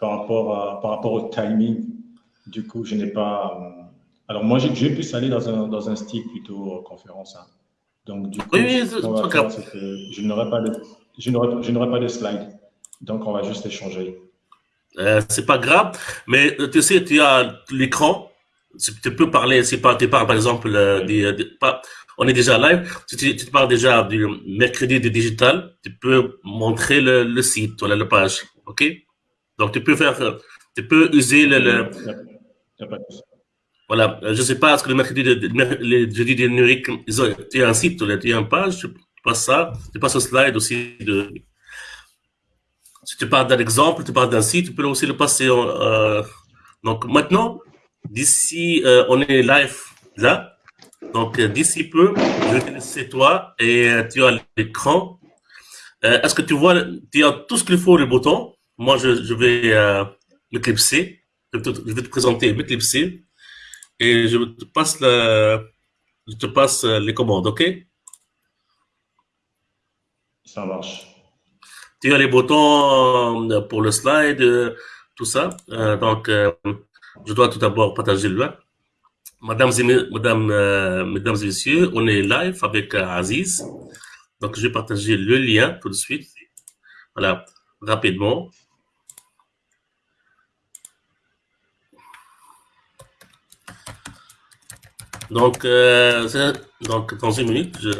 par rapport, par rapport au timing. Du coup, je n'ai pas. Euh, alors, moi, j'ai pu aller dans un, dans un style plutôt conférence. Hein. Donc, du coup, oui, je n'aurai pas, de, je pas de slide. Donc, on va juste échanger. Euh, c'est pas grave, mais euh, tu sais, tu as l'écran. Tu peux parler, si tu parles par exemple, euh, des, pas, on est déjà live. Tu, parles déjà du mercredi du digital, tu peux montrer le, le site, voilà, la page. OK? Donc, tu peux faire, tu peux user le, le voilà, je sais pas, est-ce que le mercredi, le jeudi de numérique, ils ont, tu as un site, tu as une page, tu passes ça, tu passes au slide aussi de, si tu parles d'un exemple, tu parles d'un site, tu peux aussi le passer. Euh, donc maintenant, d'ici, euh, on est live là. Donc euh, d'ici peu, je vais te laisser toi et tu as l'écran. Euh, Est-ce que tu vois, tu as tout ce qu'il faut, le bouton? Moi, je, je vais euh, m'éclipser. Je, je vais te présenter, m'éclipser. Et je te passe, le, je te passe les commandes, OK? Ça marche tu as les boutons euh, pour le slide, euh, tout ça. Euh, donc, je dois tout d'abord partager le lien. Mesdames, mesdames et messieurs, on est live avec Aziz. Donc, je vais partager le lien tout de suite. Voilà, rapidement. Donc, donc dans une minute, je,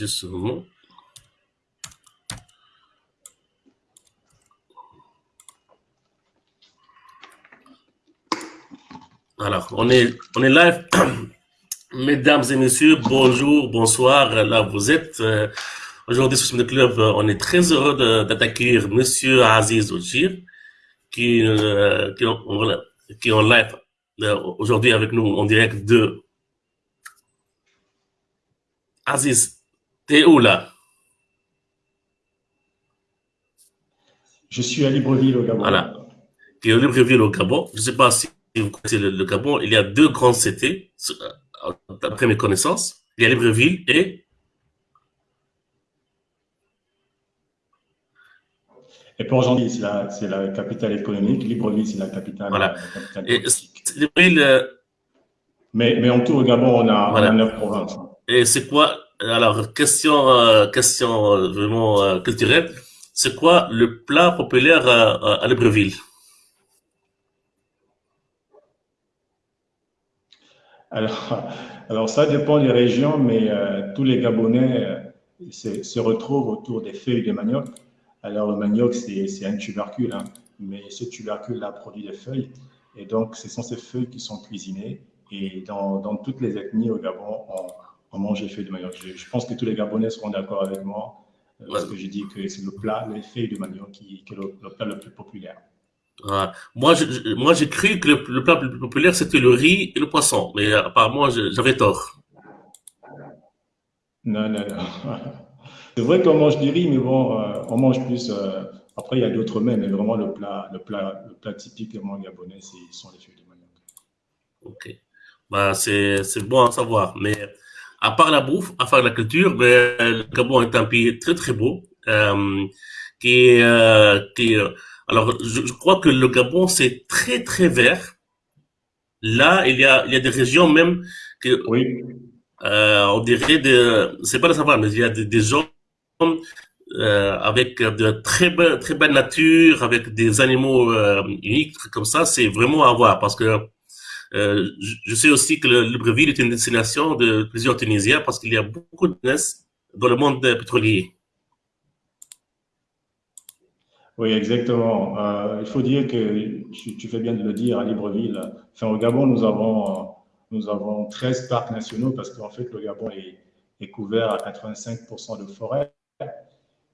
Juste Alors, on est, on est live. Mesdames et messieurs, bonjour, bonsoir. Là, vous êtes. Euh, aujourd'hui, sur le club, on est très heureux d'attaquer Monsieur Aziz Ojir, qui, euh, qui, qui est en live euh, aujourd'hui avec nous en direct de Aziz T'es où là? Je suis à Libreville au Gabon. Voilà. Tu es à Libreville au Gabon. Je ne sais pas si vous connaissez le, Gabon. Il y a deux grands CT, euh, d'après mes connaissances. Il y a Libreville et... Et pour aujourd'hui, c'est la, la, capitale économique. Libreville, c'est la capitale, voilà. La capitale Libreville, euh, mais, mais au Gabon, on a, on a neuf provinces. Et c'est quoi alors, question, euh, question euh, vraiment euh, culturelle. C'est quoi le plat populaire à Libreville? Alors, alors, ça dépend des régions, mais tous les Gabonais se, retrouvent autour des feuilles de manioc. Alors, le manioc, c'est un tubercule, hein, mais ce tubercule-là produit des feuilles. Et donc, ce sont ces feuilles qui sont cuisinées. Et dans, dans toutes les ethnies au Gabon, on, on mange les feuilles de manioc. Je, pense que tous les Gabonais seront d'accord avec moi euh, parce que j'ai dit que c'est le plat, les feuilles de manioc, qui, est le, plat le plus populaire. Moi, moi, j'ai cru que le, plat le plus populaire, c'était le riz et le poisson. Mais apparemment, j'avais tort. Non, non, non. C'est vrai qu'on mange du riz, mais bon, euh, on mange plus. Euh, après, il y a d'autres mets, mais vraiment, le plat, le plat, le plat typiquement gabonais, ce sont les feuilles de manioc. Ok. Bah, c'est bon à savoir. Mais à part la bouffe, à part la culture, ben, le Gabon est un pays très très beau, euh, qui, euh, qui alors je, je, crois que le Gabon c'est très très vert. Là, il y a il y a des régions même que oui. euh, on dirait de c'est pas de savoir, mais il y a des, des zones euh, avec de très belle très belle nature, avec des animaux euh, uniques comme ça, c'est vraiment à voir parce que euh, je sais aussi que le Libreville est une destination de plusieurs Tunisiens parce qu'il y a beaucoup de dans le monde pétrolier. Oui, exactement. Euh, il faut dire que, tu, fais bien de le dire, à Libreville, enfin, au Gabon, nous avons, nous avons 13 parcs nationaux parce qu'en fait, le Gabon est, couvert à 85% de forêt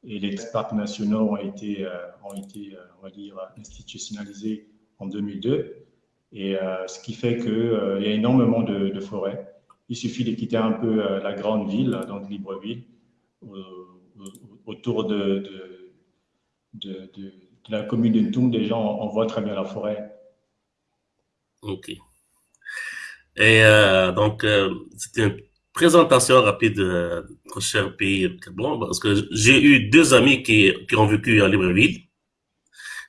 et les parcs nationaux ont été, euh, ont été on va dire, institutionnalisés en 2002. Et euh, ce qui fait qu'il euh, y a énormément de, forêts. Il suffit de quitter un peu euh, la grande ville, donc Libreville, autour de, de, la commune de Ntoum, déjà, on, voit très bien la forêt. Ok. Et euh, donc, euh, c'était une présentation rapide de notre cher pays bon, parce que j'ai eu deux amis qui, qui ont vécu à Libreville.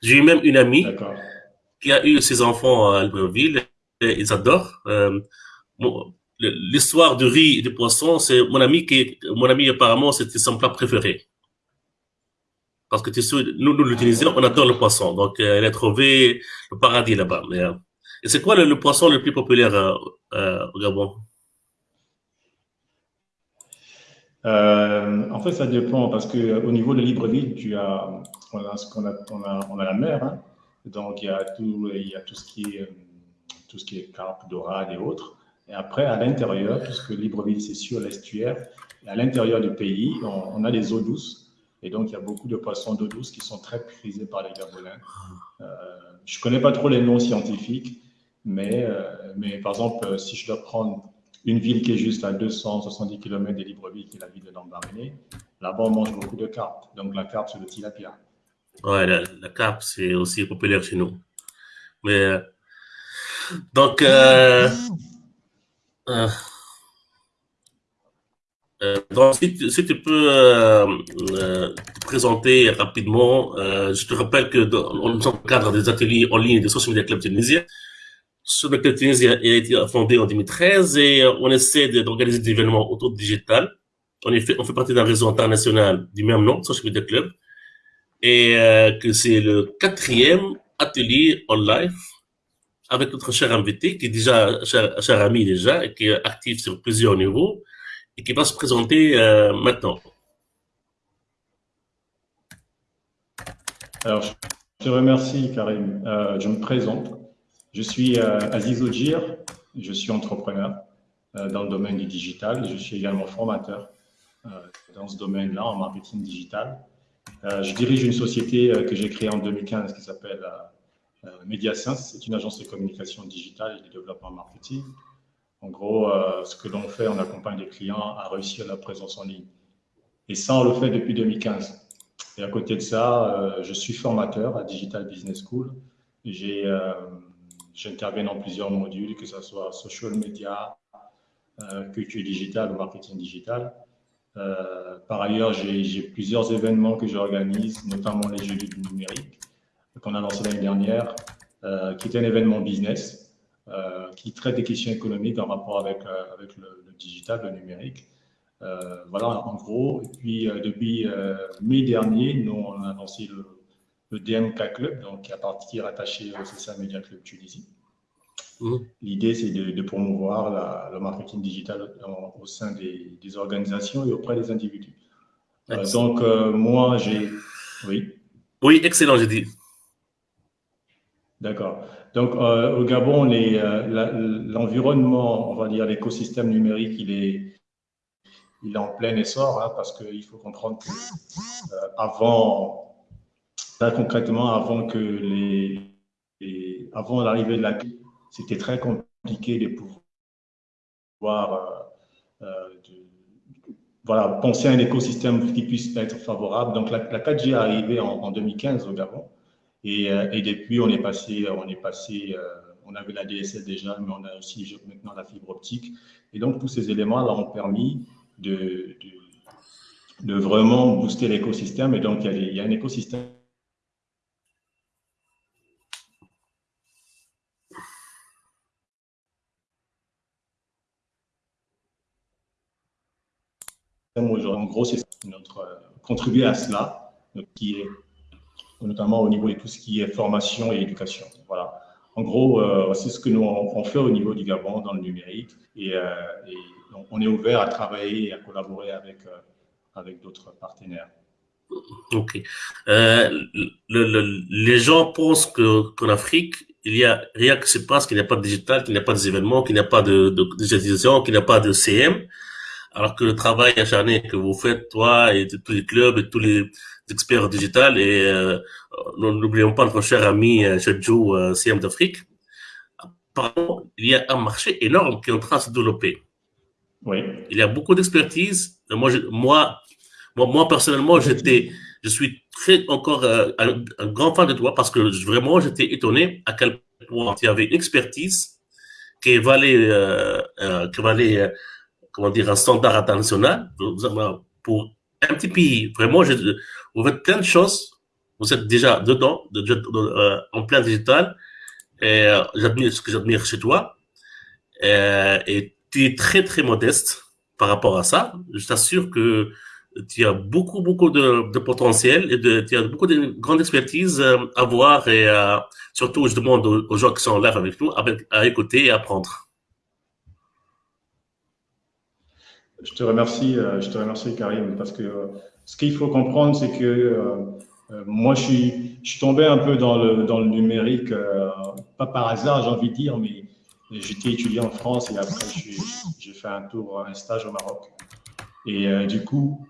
J'ai eu même une amie qui a eu ses enfants à Libreville et ils adorent. Euh, L'histoire du riz et du poisson, c'est mon ami qui, mon ami apparemment, c'était son plat préféré. Parce que nous, nous l'utilisons, on adore le poisson. Donc, euh, elle a trouvé le paradis là-bas. Euh, et c'est quoi le, poisson le plus populaire euh, au Gabon? En fait, ça dépend parce que au niveau de Libreville, tu as, on a ce qu'on a, on a, la mer. Hein. Donc, il y a tout, y a tout ce qui est, tout ce qui est carpe, dorade et autres. Et après, à l'intérieur, puisque Libreville, c'est sur l'estuaire, à l'intérieur du pays, on, on a des eaux douces. Et donc, il y a beaucoup de poissons d'eau douce qui sont très prisés par les Gabonais. Euh, je ne connais pas trop les noms scientifiques, mais, euh, mais par exemple, euh, si je dois prendre une ville qui est juste à 270 km de Libreville, qui est la ville de Lambaréné, là-bas, on mange beaucoup de carpes. Donc, la carpe, c'est le tilapia. Ouais, la, carpe, c'est aussi populaire chez nous. Mais, donc, euh, donc, si, si, tu peux euh, euh, te présenter rapidement, euh, je te rappelle que dans, on cadre des ateliers en ligne de Social Media Club Tunisien. Social Media Club Tunisien a été fondé en 2013 et on essaie d'organiser des événements autour du digital. On, est fait, on fait partie d'un réseau international du même nom, Social Media Club, et que c'est le quatrième atelier en live avec notre cher invité, qui est déjà cher, cher ami déjà, et qui est actif sur plusieurs niveaux et qui va se présenter euh, maintenant. Alors, je te remercie, Karim. Euh, je me présente. Je suis euh, Aziz Ojir. Je suis entrepreneur dans le domaine du digital. Je suis également formateur dans ce domaine-là, en marketing digital. je dirige une société que j'ai créée en 2015 qui s'appelle MediaSense. C'est une agence de communication digitale et de développement marketing. En gros, euh, ce que l'on fait, on accompagne les clients à réussir la présence en ligne. Et ça, on le fait depuis 2015. Et à côté de ça, euh, je suis formateur à Digital Business School. Euh, j'interviens dans plusieurs modules, que ce soit social media, culture digitale ou marketing digital. par ailleurs, j'ai plusieurs événements que j'organise, notamment les Jeux du numérique, qu'on a lancé l'année dernière, qui est un événement business qui traite des questions économiques en rapport avec, euh, avec le, digital, le numérique. Euh, voilà, en gros. Et puis, depuis mai dernier, nous, on a lancé le, le DMK Club, donc qui est rattaché au CSA Media Club Tunisie. Mmh. L'idée, c'est de, promouvoir le marketing digital au sein des, des, organisations et auprès des individus. donc, moi, j'ai... Oui. Oui, excellent, j'ai dit. D'accord. Donc, euh, au Gabon, euh, l'environnement, on va dire l'écosystème numérique, il est, en plein essor, hein, parce qu'il faut comprendre que euh, avant, concrètement, avant que les, avant l'arrivée de la c'était très compliqué de pouvoir voilà, penser à un écosystème qui puisse être favorable. Donc, la, 4G est arrivée en 2015 au Gabon. Euh, et, depuis, on est passé, on est passé, euh, on avait la DSL déjà, mais on a aussi maintenant la fibre optique. Et donc, tous ces éléments-là ont permis de, de, vraiment booster l'écosystème. Et donc, il y, a, un écosystème En gros, c'est notre euh, contribuer à cela, qui est notamment au niveau de tout ce qui est formation et éducation. Voilà. En gros, euh, c'est ce que nous on fait au niveau du Gabon dans le numérique et, euh, on est ouvert à travailler et à collaborer avec, euh, avec d'autres partenaires. Ok. les gens pensent qu'en Afrique, il y a rien qui se passe, qu'il n'y a pas de digital, qu'il n'y a pas d'événements, qu'il n'y a pas de, de, de qu'il n'y a pas de CM. Alors que le travail acharné que vous faites, toi et tous les clubs et tous les experts digital et euh, n'oublions pas notre cher ami euh, Joe euh, CM d'Afrique. Apparemment, il y a un marché énorme qui est en train de se développer. Oui. Il y a beaucoup d'expertise. Moi, moi, moi, moi, personnellement, j'étais je suis très encore un, grand fan de toi parce que vraiment, j'étais étonné à quel point tu avais une expertise qui valait, qui valait comment dire, un standard international pour un petit pays. Vraiment, je, vous faites plein de choses. Vous êtes déjà dedans, de, en plein digital. Et j'admire ce que j'admire chez toi. et tu es très, très modeste par rapport à ça. Je t'assure que tu as beaucoup, beaucoup de, potentiel et de, tu as beaucoup de grande expertise euh, à voir et surtout, je demande aux, gens qui sont là avec nous à, écouter et apprendre. Je te remercie, euh, je te remercie Karim, parce que euh, ce qu'il faut comprendre, c'est que moi, je suis, je tombé un peu dans le, numérique, pas par hasard, j'ai envie de dire, mais J'étais étudiant en France et après, j'ai fait un tour, un stage au Maroc. Et euh, du coup,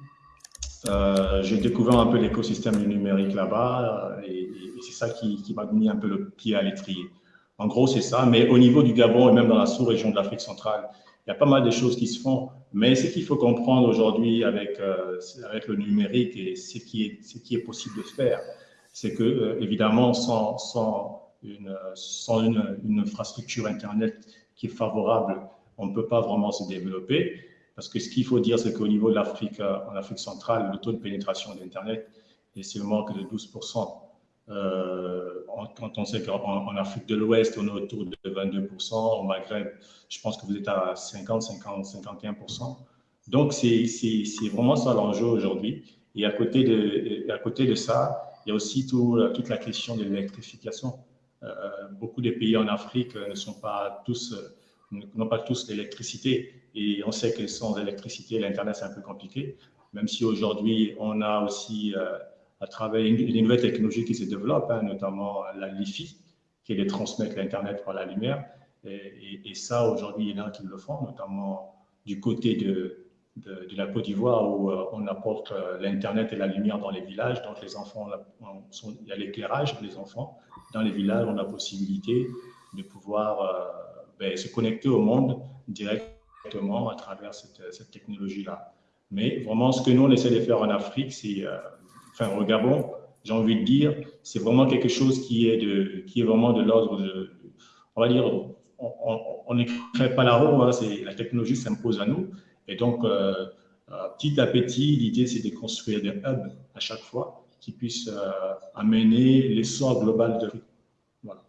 euh, j'ai découvert un peu l'écosystème du numérique là-bas euh, et, c'est ça qui, m'a mis un peu le pied à l'étrier. En gros, c'est ça. Mais au niveau du Gabon et même dans la sous-région de l'Afrique centrale, il y a pas mal de choses qui se font. Mais ce qu'il faut comprendre aujourd'hui avec, avec le numérique et ce qui est, ce qui est possible de faire, c'est que, évidemment, sans, sans une, sans une, infrastructure Internet qui est favorable, on ne peut pas vraiment se développer. Parce que ce qu'il faut dire, c'est qu'au niveau de l'Afrique, en Afrique centrale, le taux de pénétration d'Internet est seulement que de 12%. Euh, quand on sait qu'en Afrique de l'Ouest, on est autour de 22%, au Maghreb, je pense que vous êtes à 50, 50, 51%. Donc, c'est vraiment ça l'enjeu aujourd'hui. Et à côté, de, à côté de ça, il y a aussi tout, toute la question de l'électrification. Euh, beaucoup de pays en Afrique ne sont pas tous, n'ont pas tous l'électricité. Et on sait que sans électricité, l'Internet, c'est un peu compliqué. Même si aujourd'hui, on a aussi, euh, à travers les nouvelles technologies qui se développent, hein, notamment la LiFi, qui est de transmettre l'Internet par la lumière. Et, ça, aujourd'hui, il y en a qui le font, notamment du côté de, la Côte d'Ivoire où euh, on apporte l'Internet et la lumière dans les villages. Donc, les enfants, il y a l'éclairage des enfants dans les villages, on a possibilité de pouvoir euh, ben, se connecter au monde directement à travers cette, technologie-là. Mais vraiment, ce que nous, on essaie de faire en Afrique, c'est, euh, enfin, au Gabon, j'ai envie de dire, c'est vraiment quelque chose qui est, de, qui est vraiment de l'ordre de, on va dire, on ne crée pas la roue, hein, la technologie s'impose à nous. Et donc, euh, petit à petit, l'idée, c'est de construire des hubs à chaque fois qui puisse euh, amener l'essor global de Voilà.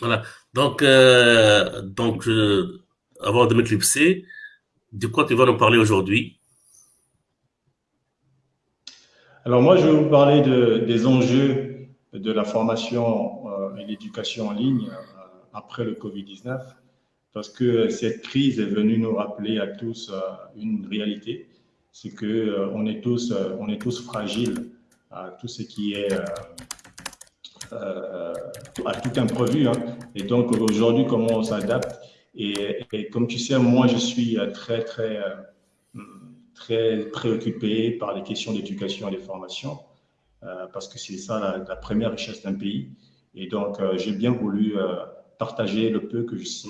Voilà. Donc, euh, donc avant de m'éclipser, de quoi tu vas nous parler aujourd'hui? Alors moi, je vais vous parler de, des enjeux de la formation euh, et l'éducation en ligne après le Covid-19, parce que cette crise est venue nous rappeler à tous une réalité, c'est que on est tous, on est tous fragiles à tout ce qui est euh, euh, à tout imprévu. Hein. Et donc aujourd'hui, comment on s'adapte? Et, comme tu sais, moi je suis euh, très très très préoccupé par les questions d'éducation et de formation parce que c'est ça la, première richesse d'un pays. Et donc j'ai bien voulu partager le peu que je sais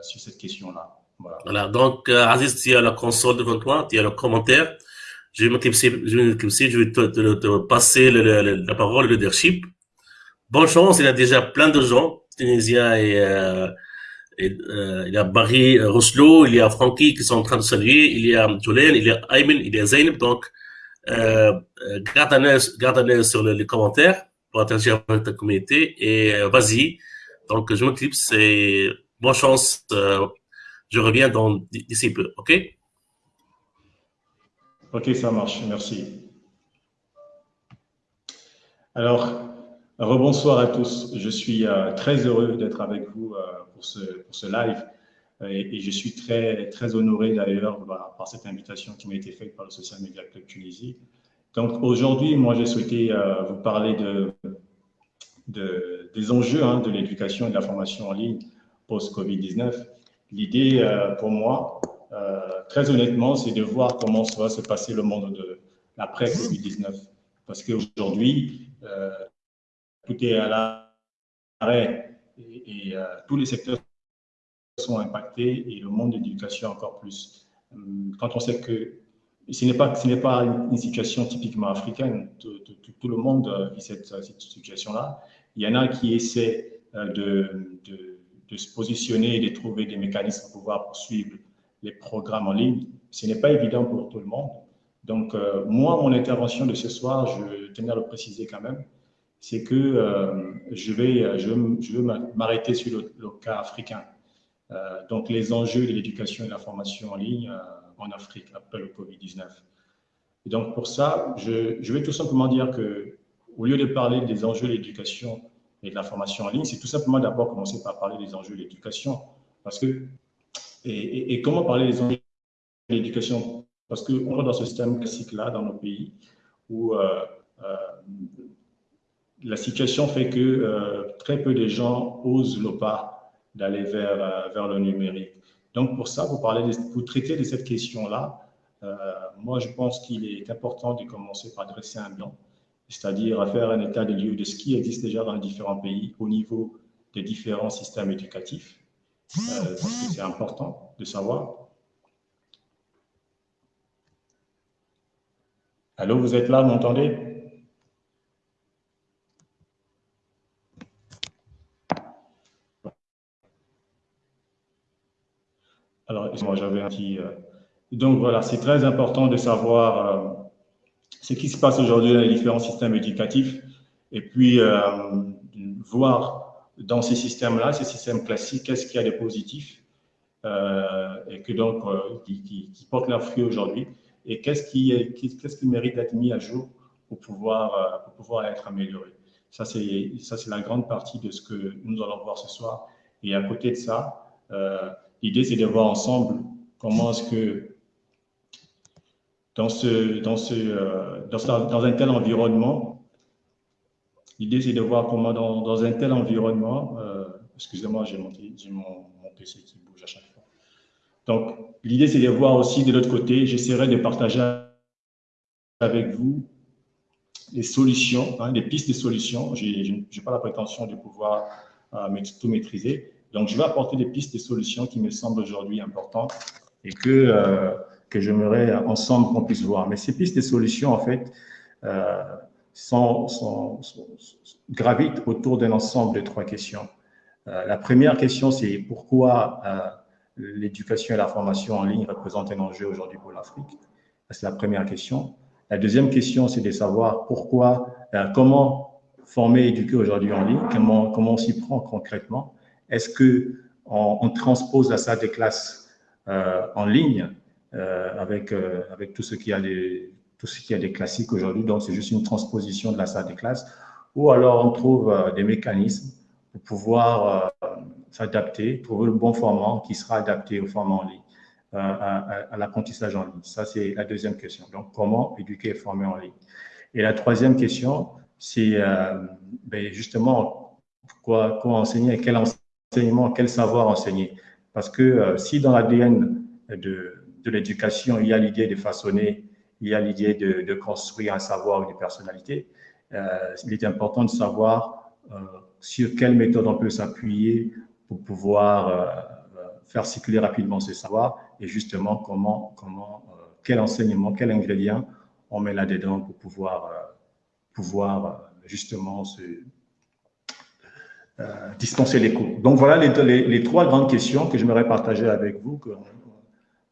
sur cette question-là. Voilà. voilà. Donc, Aziz, tu as la console devant toi, tu as le commentaire je vais m'éclipser, je vais je vais te, passer la parole, le leadership. Bonne chance, il y a déjà plein de gens, Tunisiens et, euh, euh, il y a Barry Roslo, il y a Francky qui sont en train de saluer, il y a Jolene, il y a Ayman, il y a Zainab, donc euh, garde un œil sur les commentaires pour interagir avec ta communauté et euh, vas-y. Donc je m'éclipse et bonne chance. Euh, je reviens d'ici peu, ok? Ok, ça marche, merci. Alors, rebonsoir à tous. Je suis euh, très heureux d'être avec vous euh, pour, ce, live et, je suis très, très honoré d'ailleurs par cette invitation qui m'a été faite par le Social Media Club Tunisie. Donc aujourd'hui, moi, j'ai souhaité euh, vous parler de, de des enjeux hein, de l'éducation et de la formation en ligne post-Covid-19. L'idée pour moi, euh, très honnêtement, c'est de voir comment va se passer le monde de l'après-Covid-19. Parce qu'aujourd'hui, euh, tout est à l'arrêt et, euh, tous les secteurs sont impactés et le monde de l'éducation encore plus. Quand on sait que ce n'est pas, ce n'est pas une situation typiquement africaine. Tout, le monde vit cette, situation-là. Il y en a qui essaient de, de, de, se positionner et de trouver des mécanismes pour pouvoir poursuivre les programmes en ligne. Ce n'est pas évident pour tout le monde. Donc, euh, moi, mon intervention de ce soir, je tenais à le préciser quand même, c'est que euh, je vais, je je veux m'arrêter sur le, cas africain. Euh, donc, les enjeux de l'éducation et de la formation en ligne en Afrique après le Covid-19. Et donc, pour ça, je, je, vais tout simplement dire que, au lieu de parler des enjeux de l'éducation et de la formation en ligne, c'est tout simplement d'abord commencer par parler des enjeux de l'éducation. Parce que, et, et, comment parler des enjeux de l'éducation? Parce qu'on est dans ce système classique-là dans nos pays où euh, euh, la situation fait que euh, très peu de gens osent le pas d'aller vers, euh, vers le numérique. Donc, pour ça, vous, parlez de, vous traitez de cette question-là. Euh, moi, je pense qu'il est important de commencer par dresser un bilan c'est-à-dire à faire un état des lieux de ce qui existe déjà dans les différents pays au niveau des différents systèmes éducatifs, c'est important de savoir. Allô, vous êtes là, vous m'entendez? Alors, moi j'avais un petit... Euh, donc voilà, c'est très important de savoir euh, ce qui se passe aujourd'hui dans les différents systèmes éducatifs et puis euh, voir dans ces systèmes-là, ces systèmes classiques, qu'est-ce qu'il y a de positif euh, et que donc qui, portent leurs fruits aujourd'hui et qu'est-ce qui, qu'est-ce qui mérite d'être mis à jour pour pouvoir, pour pouvoir être amélioré. Ça, c'est la grande partie de ce que nous allons voir ce soir. Et à côté de ça, l'idée, c'est de voir ensemble comment est-ce que dans, ce, dans, ce, euh, dans, un tel environnement, l'idée c'est de voir comment dans, dans un tel environnement, euh, excusez-moi, j'ai mon, mon, PC qui bouge à chaque fois. Donc, l'idée c'est de voir aussi de l'autre côté, j'essaierai de partager avec vous des solutions, hein, des pistes de solutions. Je n'ai pas la prétention de pouvoir euh, tout maîtriser. Donc, je vais apporter des pistes de solutions qui me semblent aujourd'hui importantes et que euh, que j'aimerais ensemble qu'on puisse voir. Mais ces pistes de solutions, en fait, euh, gravitent autour d'un ensemble de trois questions. Euh, la première question, c'est pourquoi euh, l'éducation et la formation en ligne représentent un enjeu aujourd'hui pour l'Afrique? C'est la première question. La deuxième question, c'est de savoir pourquoi, comment former et éduquer aujourd'hui en ligne, comment, comment on s'y prend concrètement. Est-ce que on, on, transpose la salle des classes euh, en ligne euh, avec, euh, avec tout ce qui a des, tout ce qui a des classiques aujourd'hui? Donc, c'est juste une transposition de la salle des classes. Ou alors, on trouve des mécanismes pour pouvoir s'adapter, trouver le bon format qui sera adapté au format en ligne, à, l'apprentissage en ligne. Ça, c'est la deuxième question. Donc, comment éduquer et former en ligne? Et la troisième question, c'est ben justement quoi, quoi enseigner, quel enseignement, quel savoir enseigner. Parce que euh, si dans l'ADN de, de l'éducation, il y a l'idée de façonner, il y a l'idée de, de, construire un savoir ou une personnalité. Euh, il est important de savoir euh, sur quelle méthode on peut s'appuyer pour pouvoir faire circuler rapidement ce savoir et justement comment, comment quel enseignement, quel ingrédient on met là-dedans pour pouvoir, pouvoir justement se, dispenser les cours. Donc voilà les, les, trois grandes questions que j'aimerais partager avec vous, que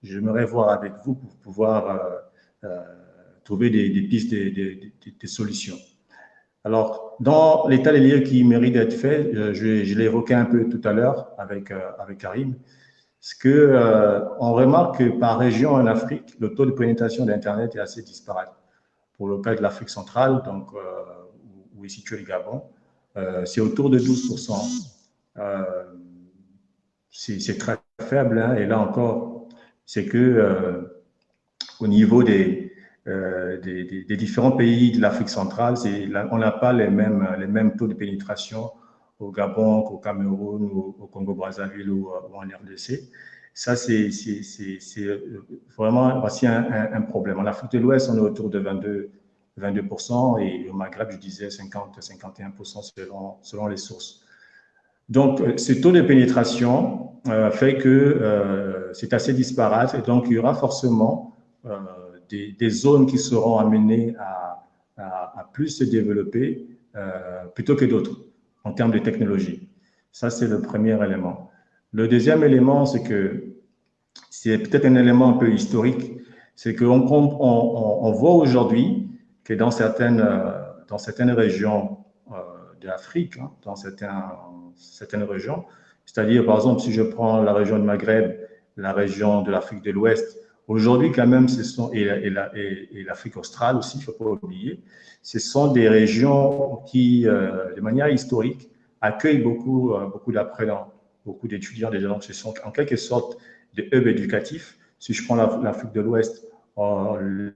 j'aimerais voir avec vous pour pouvoir euh, euh, trouver des, des pistes, des, des, des, solutions. Alors, dans l'état des lieux qui mérite d'être fait, euh, je, je l'ai évoqué un peu tout à l'heure avec, avec Karim, c'est que euh, on remarque que par région en Afrique, le taux de pénétration d'Internet est assez disparate. Pour le cas de l'Afrique centrale, donc euh, où est situé le Gabon, euh, c'est autour de 12%. c'est très faible, hein, et là encore, c'est que euh, au niveau des, euh, des, différents pays de l'Afrique centrale, on n'a pas les mêmes, les mêmes taux de pénétration au Gabon, au Cameroun, au, au Congo-Brazzaville ou, ou, en RDC. Ça, c'est vraiment un, un, un, problème. En Afrique de l'Ouest, on est autour de 22, 22% et au Maghreb, je disais 50, 51% selon, selon les sources. Donc, euh, ce taux de pénétration euh, fait que euh, c'est assez disparate et donc il y aura forcément euh, des, zones qui seront amenées à, plus se développer plutôt que d'autres en termes de technologie. Ça, c'est le premier élément. Le deuxième élément, c'est que c'est peut-être un élément un peu historique, c'est qu'on on, voit aujourd'hui que dans certaines, dans certaines régions de l'Afrique, hein, dans certaines régions, c'est-à-dire, par exemple, si je prends la région du Maghreb, la région de l'Afrique de l'Ouest, aujourd'hui, quand même, ce sont, et, l'Afrique australe aussi, il ne faut pas oublier, ce sont des régions qui, euh, de manière historique, accueillent beaucoup, euh, beaucoup d'apprenants, beaucoup d'étudiants déjà. Donc, ce sont en quelque sorte des hubs éducatifs. Si je prends l'Afrique de l'Ouest, euh, il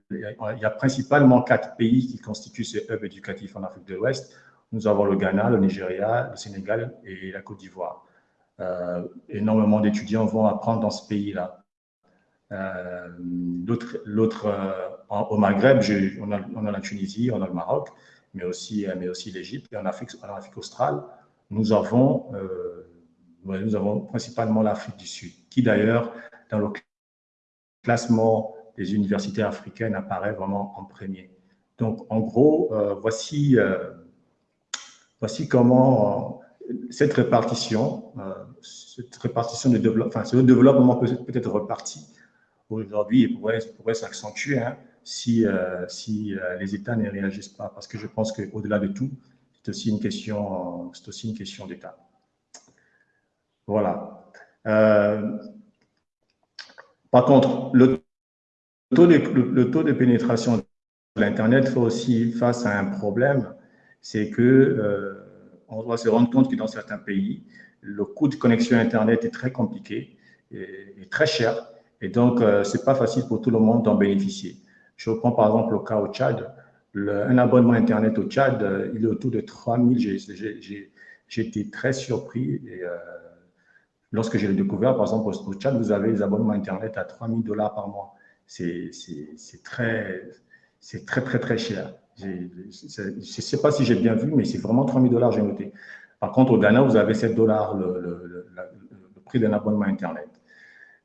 y a principalement quatre pays qui constituent ces hubs éducatifs en Afrique de l'Ouest. Nous avons le Ghana, le Nigeria, le Sénégal et la Côte d'Ivoire. Euh, énormément d'étudiants vont apprendre dans ce pays-là. Euh, l'autre, euh, au Maghreb, on a, on, a, la Tunisie, on a le Maroc, mais aussi, mais aussi l'Égypte. Et en Afrique, en Afrique australe, nous avons, nous avons principalement l'Afrique du Sud, qui d'ailleurs, dans le classement des universités africaines, apparaît vraiment en premier. Donc, en gros, voici, voici comment cette répartition, euh, cette répartition de développement, enfin, ce développement peut, être reparti aujourd'hui et pourrait, pourrait s'accentuer hein, si, euh, si euh, les États ne réagissent pas, parce que je pense qu'au-delà de tout, c'est aussi une question, c'est aussi une question d'État. Voilà. par contre, le le, taux de pénétration de l'Internet fait aussi face à un problème, c'est que on doit se rendre compte que dans certains pays, le coût de connexion Internet est très compliqué et, très cher. Et donc, euh, ce n'est pas facile pour tout le monde d'en bénéficier. Je reprends par exemple le cas au Tchad. un abonnement Internet au Tchad, euh, il est autour de 3 000. J'ai été très surpris. Euh, lorsque j'ai découvert, par exemple, au Tchad, vous avez des abonnements Internet à 3 000 dollars par mois. C'est très, très, très, très cher. Je ne sais pas si j'ai bien vu, mais c'est vraiment 3000 dollars, j'ai noté. Par contre, au Ghana, vous avez 7 dollars le, prix d'un abonnement Internet.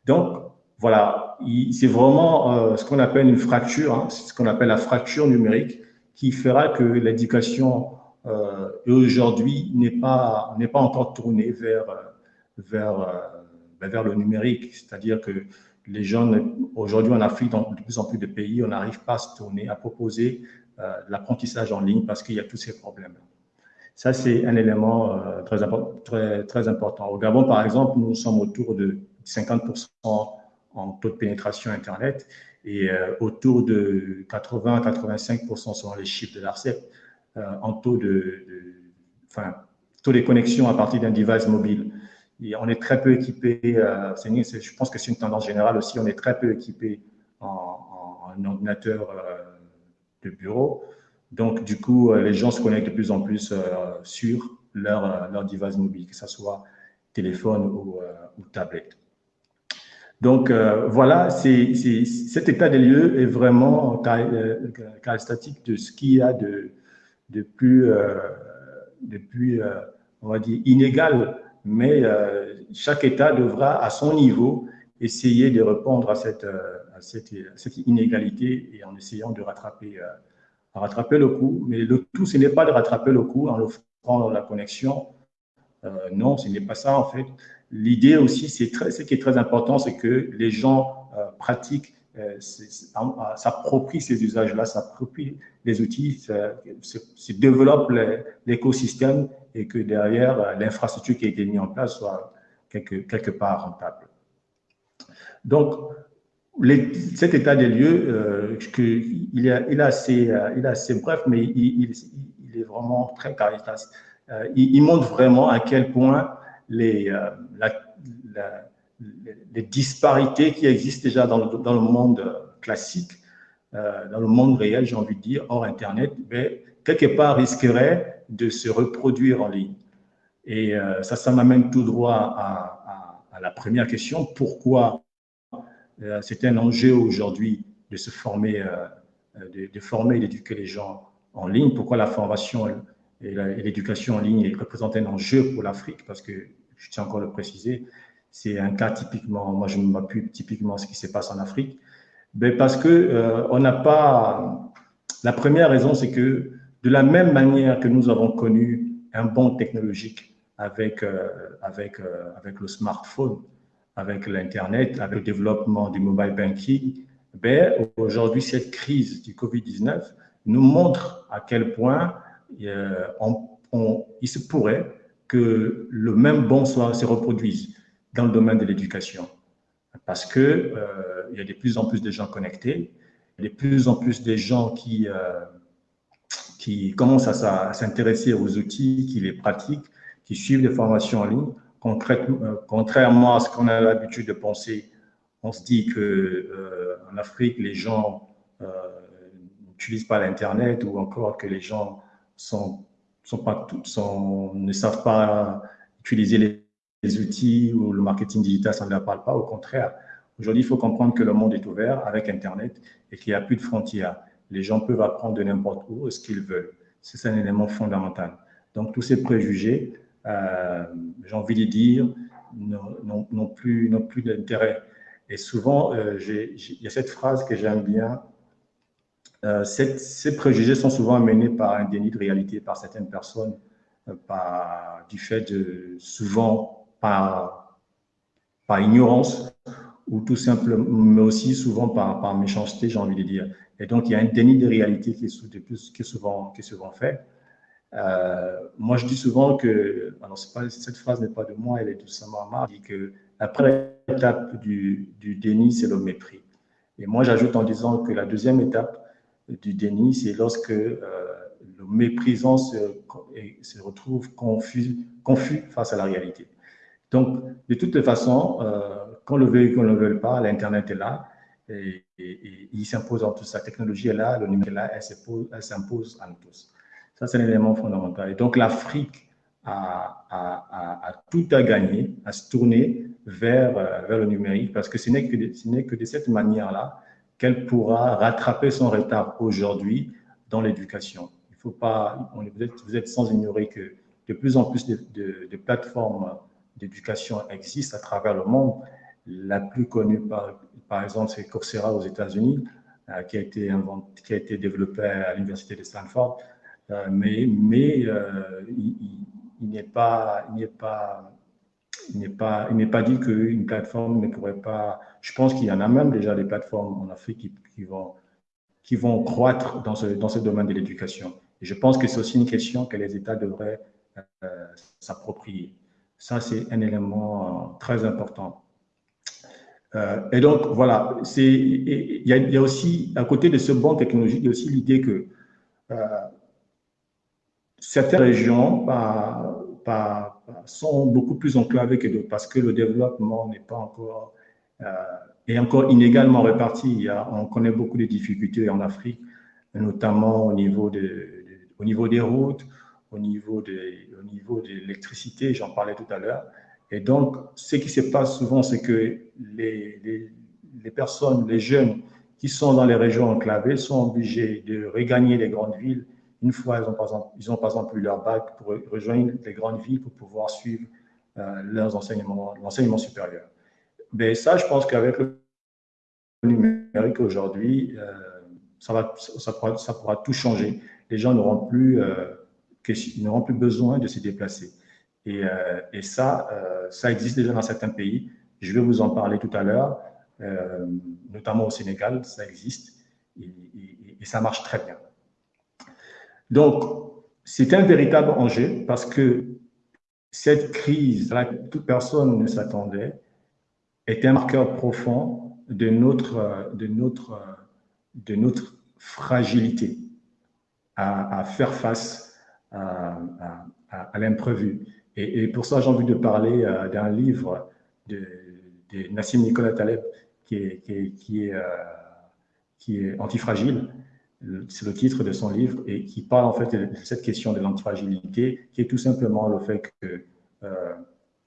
Donc, voilà, c'est vraiment euh, ce qu'on appelle une fracture, hein, ce qu'on appelle la fracture numérique, qui fera que l'éducation euh, aujourd'hui n'est pas, pas encore tournée vers, vers, euh, vers le numérique. C'est-à-dire que les jeunes, aujourd'hui en Afrique, dans de plus en plus de pays, on n'arrive pas à se tourner, à proposer euh, l'apprentissage en ligne parce qu'il y a tous ces problèmes. Ça, c'est un élément euh, très, important. Au Gabon, par exemple, nous sommes autour de 50% en taux de pénétration Internet et euh, autour de 80-85% selon les chiffres de l'ARCEP en taux de, enfin, taux de connexion à partir d'un device mobile. On est très peu équipé, je pense que c'est une tendance générale aussi, on est très peu équipé en, ordinateur de bureau. Donc, du coup, euh, les gens se connectent de plus en plus euh, sur leur, euh, leur device mobile, que ce soit téléphone ou, tablette. Donc, voilà, c'est cet état des lieux est vraiment caractéristique de ce qu'il y a de, de plus, de plus on va dire, inégal. Mais chaque État devra, à son niveau, essayer de répondre à cette, cette, inégalité et en essayant de rattraper, euh, rattraper le coup. Mais le tout, ce n'est pas de rattraper le coup en offrant la connexion. Euh, non, ce n'est pas ça en fait. L'idée aussi, c'est ce qui est très important, c'est que les gens euh, pratiquent, s'approprient ces usages-là, s'approprient les outils, se, développent l'écosystème et que derrière, l'infrastructure qui a été mise en place soit quelque, quelque part rentable. Donc, cet état des lieux, euh, il, est, assez, euh, il est assez bref, mais il, est vraiment très. Euh, il, montre vraiment à quel point les, les disparités qui existent déjà dans le, dans le monde classique, dans le monde réel, j'ai envie de dire, hors Internet, mais quelque part risqueraient de se reproduire en ligne. Et ça, ça m'amène tout droit à, la première question. Pourquoi euh, c'est un enjeu aujourd'hui de se former, euh, de, former et d'éduquer les gens en ligne? Pourquoi la formation et l'éducation en ligne représente un enjeu pour l'Afrique? Parce que, je tiens encore à le préciser, c'est un cas typiquement, moi je m'appuie typiquement ce qui se passe en Afrique. ben Parce que euh, on n'a pas... La première raison, c'est que de la même manière que nous avons connu un bond technologique avec, euh, avec, euh, avec le smartphone, avec l'Internet, avec le développement du mobile banking, ben, aujourd'hui, cette crise du Covid-19 nous montre à quel point il se pourrait que le même bon soit, se reproduise dans le domaine de l'éducation. Parce que euh, il y a de plus en plus de gens connectés, il y a de plus en plus de gens qui, euh, qui commencent à, s'intéresser aux outils, qui les pratiquent, qui suivent des formations en ligne. Euh, contrairement à ce qu'on a l'habitude de penser, on se dit que en Afrique, les gens n'utilisent pas l'Internet ou encore que les gens ne savent pas utiliser les les outils ou le marketing digital, ça ne leur parle pas. Au contraire, aujourd'hui, il faut comprendre que le monde est ouvert avec Internet et qu'il n'y a plus de frontières. Les gens peuvent apprendre de n'importe où ce qu'ils veulent. C'est un élément fondamental. Donc, tous ces préjugés, euh, j'ai envie de dire, n'ont plus, plus d'intérêt. Et souvent, euh, il y a cette phrase que j'aime bien. Euh, ces préjugés sont souvent amenés par un déni de réalité par certaines personnes, par, du fait de souvent par, par ignorance ou tout simplement, mais aussi souvent par, par méchanceté, j'ai envie de dire. Et donc, il y a un déni de réalité qui est, plus, qui souvent, qui souvent fait. Euh, moi, je dis souvent que, alors pas, cette phrase n'est pas de moi, elle est de Samar dit que la première étape du, du déni, c'est le mépris. Et moi, j'ajoute en disant que la deuxième étape du déni, c'est lorsque euh, le méprisant se, se retrouve confus, confus face à la réalité. Donc, de toute façon, euh, qu'on le veuille ou qu'on ne le veuille pas, l'Internet est là et, il s'impose en tout. Sa technologie est là, le numérique est là, elle s'impose nous tous. Ça, c'est un élément fondamental. Et donc, l'Afrique a, tout à gagner, à se tourner vers, euh, le numérique parce que ce n'est que, de, cette manière-là qu'elle pourra rattraper son retard aujourd'hui dans l'éducation. Il faut pas, vous, êtes, sans ignorer que de plus en plus de plateformes d'éducation existe à travers le monde. La plus connue, par, exemple, c'est Coursera aux États-Unis, euh, qui, a été développée à l'Université de Stanford. Euh, mais euh, il, n'est pas, dit qu'une plateforme ne pourrait pas. Je pense qu'il y en a même déjà des plateformes en Afrique qui, qui vont, croître dans ce, domaine de l'éducation. Je pense que c'est aussi une question que les États devraient s'approprier. Ça, c'est un élément euh, très important. Euh, et donc, voilà, il y, a aussi, à côté de ce bon technologique, il y a aussi l'idée que euh, certaines régions sont beaucoup plus enclavées que d'autres parce que le développement n'est pas encore, est encore inégalement réparti. On connaît beaucoup de difficultés en Afrique, notamment au niveau, de, au niveau des routes, au niveau de, l'électricité, j'en parlais tout à l'heure. Et donc, ce qui se passe souvent, c'est que les, les, personnes, les jeunes qui sont dans les régions enclavées sont obligés de regagner les grandes villes une fois ils ont par exemple, ils ont par exemple eu leur bac pour rejoindre les grandes villes pour pouvoir suivre euh, leurs enseignements, l'enseignement supérieur. Mais ça, je pense qu'avec le numérique aujourd'hui, euh, ça, ça, pourra, ça pourra tout changer. Les gens n'auront plus euh, qu'ils n'auront plus besoin de se déplacer. Et, euh, et ça, euh, ça existe déjà dans certains pays. Je vais vous en parler tout à l'heure, euh, notamment au Sénégal, ça existe et, ça marche très bien. Donc, c'est un véritable enjeu parce que cette crise à laquelle toute personne ne s'attendait est un marqueur profond de notre, de notre, de notre fragilité à faire face à, l'imprévu. Et, pour ça, j'ai envie de parler euh, d'un livre de, Nassim Nicolas Taleb qui est, qui est, euh, antifragile. C'est le titre de son livre et qui parle en fait de cette question de l'antifragilité, qui est tout simplement le fait que euh,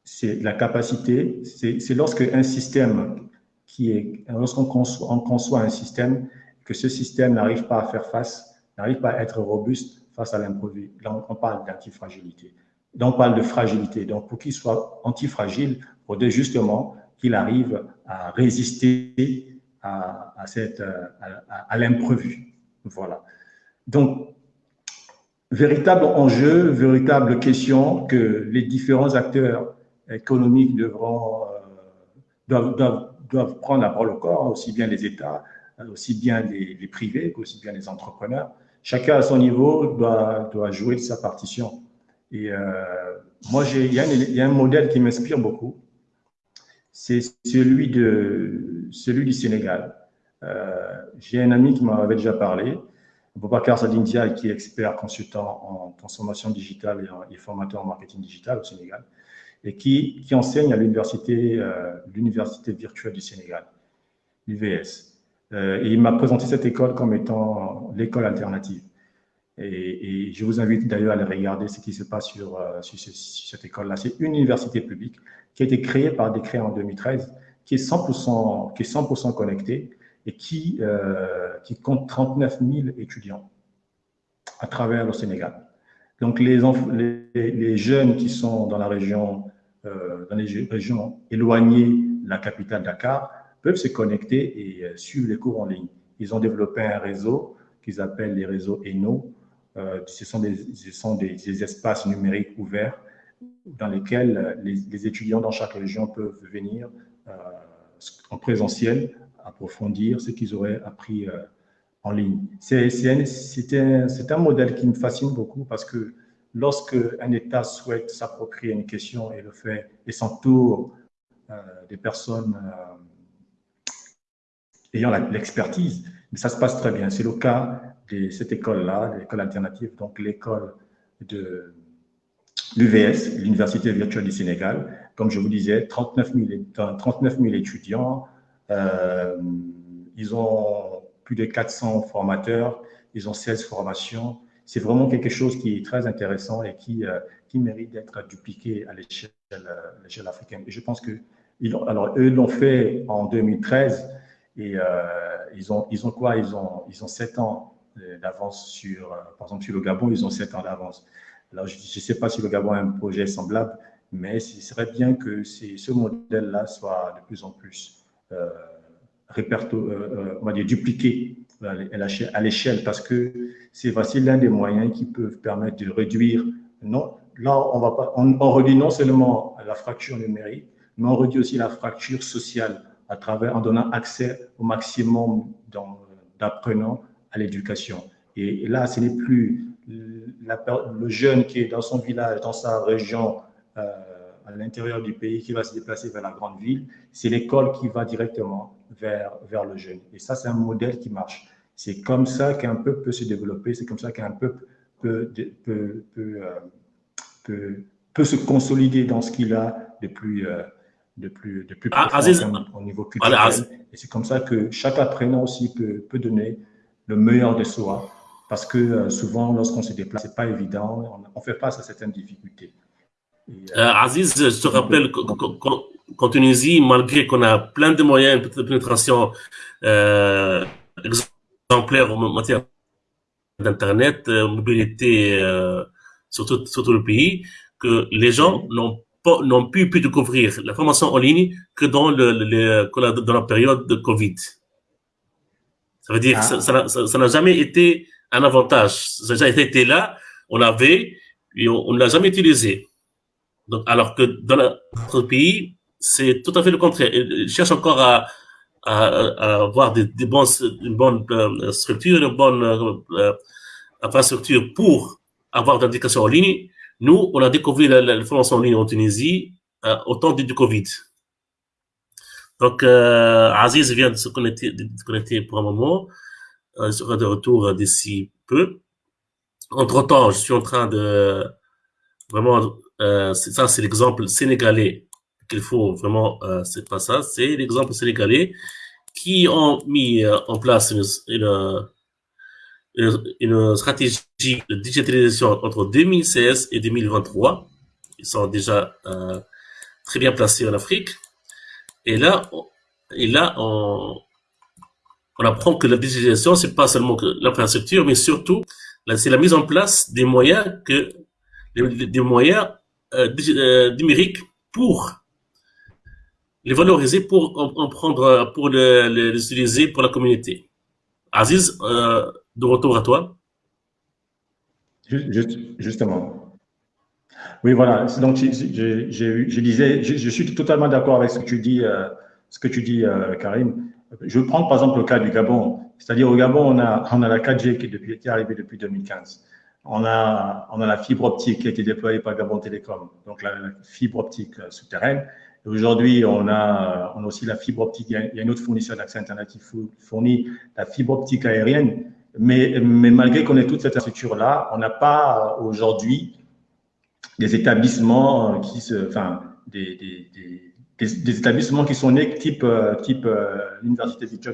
c'est la capacité, c'est lorsque un système qui est, lorsqu'on conçoit, on conçoit un système, que ce système n'arrive pas à faire face, n'arrive pas à être robuste, face à l'imprévu. Là, on parle d'antifragilité. Donc, on parle de fragilité. Donc, pour qu'il soit antifragile, il faudrait justement qu'il arrive à résister à, cette, à, l'imprévu. Voilà. Donc, véritable enjeu, véritable question que les différents acteurs économiques devront, doivent, doivent, prendre à bord le corps, aussi bien les États, aussi bien les, les privés qu'aussi bien les entrepreneurs. Chacun à son niveau doit, doit jouer sa partition. Et moi, il y, a un modèle qui m'inspire beaucoup c'est celui, celui du Sénégal. Euh, j'ai un ami qui m'avait déjà parlé, Boubacar Sadindia, qui est expert consultant en transformation digitale et, formateur en marketing digital au Sénégal, et qui, enseigne à l'université euh, virtuelle du Sénégal, l'UVS. Euh, et il m'a présenté cette école comme étant l'école alternative. Et, je vous invite d'ailleurs à aller regarder ce qui se passe sur, sur, cette école-là. C'est une université publique qui a été créé par décret en 2013, qui est 100%, qui est 100 connecté et qui, euh, compte 39 000 étudiants à travers le Sénégal. Donc, les jeunes qui sont dans la région, euh, dans les régions éloignées de la capitale Dakar peuvent se connecter et euh, suivre les cours en ligne. Ils ont développé un réseau qu'ils appellent les réseaux ENO. Euh, ce sont, des, espaces numériques ouverts dans lesquels euh, les, étudiants dans chaque région peuvent venir en présentiel approfondir ce qu'ils auraient appris en ligne. C'est un, un, modèle qui me fascine beaucoup parce que lorsque un État souhaite s'approprier une question et le fait et s'entoure des personnes ayant l'expertise, ça se passe très bien. C'est le cas de cette école-là, l'école alternative, donc l'école de l'UVS, l'Université virtuelle du Sénégal. Comme je vous disais, 39 000, étudiants. Euh, ils ont plus de 400 formateurs. Ils ont 16 formations. C'est vraiment quelque chose qui est très intéressant et qui, euh, qui mérite d'être dupliqué à l'échelle africaine. Et je pense que alors eux l'ont fait en 2013 et euh, ils ont ils ont quoi? Ils ont ils ont 7 ans d'avance sur par exemple sur le Gabon, ils ont 7 ans d'avance. Alors, je ne sais pas si le Gabon a un projet semblable, mais ce serait bien que ce modèle-là soit de plus en plus euh, euh, euh dupliqué à l'échelle, parce que c'est l'un des moyens qui peuvent permettre de réduire. Non, là, on, va pas, on réduit non seulement la fracture numérique, mais on réduit aussi la fracture sociale en donnant accès au maximum d'apprenants à l'éducation. Et, là, ce n'est plus le jeune qui est dans son village, dans sa région, euh, à l'intérieur du pays, qui va se déplacer vers la grande ville, c'est l'école qui va directement vers, vers le jeune. Et ça, c'est un modèle qui marche. C'est comme ça qu'un peuple peut se développer, c'est comme ça qu'un peuple peut, peut, peut, euh, peut, peut, se consolider dans ce qu'il a de plus, euh, de plus, de plus ah, au niveau culturel. Et c'est comme ça que chaque apprenant aussi peut, peut donner le meilleur de soi parce que euh, souvent, lorsqu'on se déplace, ce n'est pas évident, on, fait face à certaines difficultés. Euh, euh, Aziz, je te rappelle qu'en Tunisie, malgré qu'on a plein de moyens de pénétration exemplaires en matière d'Internet, mobilité sur, tout, le pays, que les gens n'ont n'ont pu, pu découvrir la formation en ligne que dans, le, dans la période de Covid. Ça veut dire que ah. ça n'a jamais été un avantage. Ça a été là, on l'avait, et on ne l'a jamais utilisé. Donc, alors que dans notre pays, c'est tout à fait le contraire. Ils cherchent encore à, à, à avoir des, des bons, une bonne euh, structure, une bonne euh, infrastructure pour avoir de l'éducation en ligne. Nous, on a découvert la, la formation en ligne en Tunisie euh, au temps du, Covid. Donc, euh, Aziz vient de se connecter, pour un moment. Euh, sera de retour d'ici peu. Entre-temps, je suis en train de vraiment, euh, ça c'est l'exemple sénégalais qu'il faut vraiment, euh, c'est pas ça, c'est l'exemple sénégalais qui ont mis euh, en place une, une, stratégie de digitalisation entre 2016 et 2023. Ils sont déjà euh, très bien placés en Afrique. Et là, et là, on, on apprend que la digitalisation, c'est pas seulement l'infrastructure, mais surtout, c'est la mise en place des moyens que, des moyens euh, euh, numériques pour les valoriser pour en, prendre, pour les, utiliser pour la communauté. Aziz, de retour à toi. justement. Oui, voilà. Donc, je, disais, je, suis totalement d'accord avec ce que tu dis, euh, euh, Karim. Je prendre par exemple le cas du Gabon. C'est-à-dire au Gabon, on a, la 4G qui est, depuis, arrivée depuis 2015. On a, la fibre optique qui a été déployée par Gabon Télécom, donc la, fibre optique souterraine. Aujourd'hui, on a, on a aussi la fibre optique. Il y a, il y a un autre fournisseur d'accès Internet qui fournit la fibre optique aérienne. Mais, mais malgré qu'on ait toute cette infrastructure-là, on n'a pas aujourd'hui des établissements qui se, enfin, des, des, des, des établissements qui sont nés type, type euh, l'université de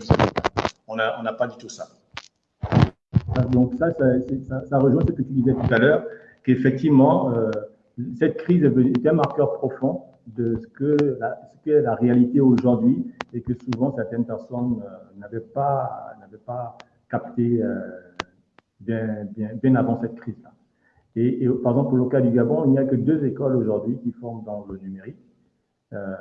On n'a pas du tout ça. Donc ça ça, ça, ça, rejoint ce que tu disais tout à l'heure, qu'effectivement, euh, cette crise est un marqueur profond de ce que la, ce la réalité aujourd'hui et que souvent certaines personnes euh, n'avaient pas, pas capté euh, bien, bien, bien avant cette crise-là. Et, et, par exemple, le cas du Gabon, il n'y a que deux écoles aujourd'hui qui forment dans le numérique. Euh,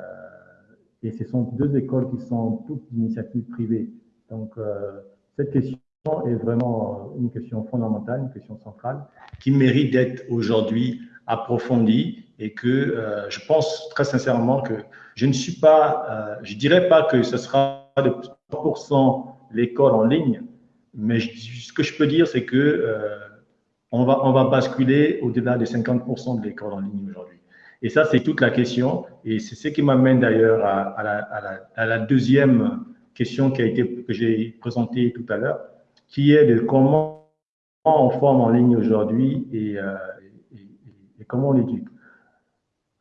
et ce sont deux écoles qui sont toutes d'initiatives privées. Donc, euh, cette question est vraiment une question fondamentale, une question centrale, qui mérite d'être aujourd'hui approfondie et que euh, je pense très sincèrement que je ne suis pas, euh, je dirais pas que ce sera de 100% l'école en ligne, mais ce que je peux dire, c'est que euh, on, va, on va basculer au-delà des 50% de l'école en ligne aujourd'hui. Et ça, c'est toute la question. Et c'est ce qui m'amène d'ailleurs à, la, deuxième question qui a été, que j'ai présentée tout à l'heure, qui est de comment on forme en ligne aujourd'hui et, euh, comment on éduque.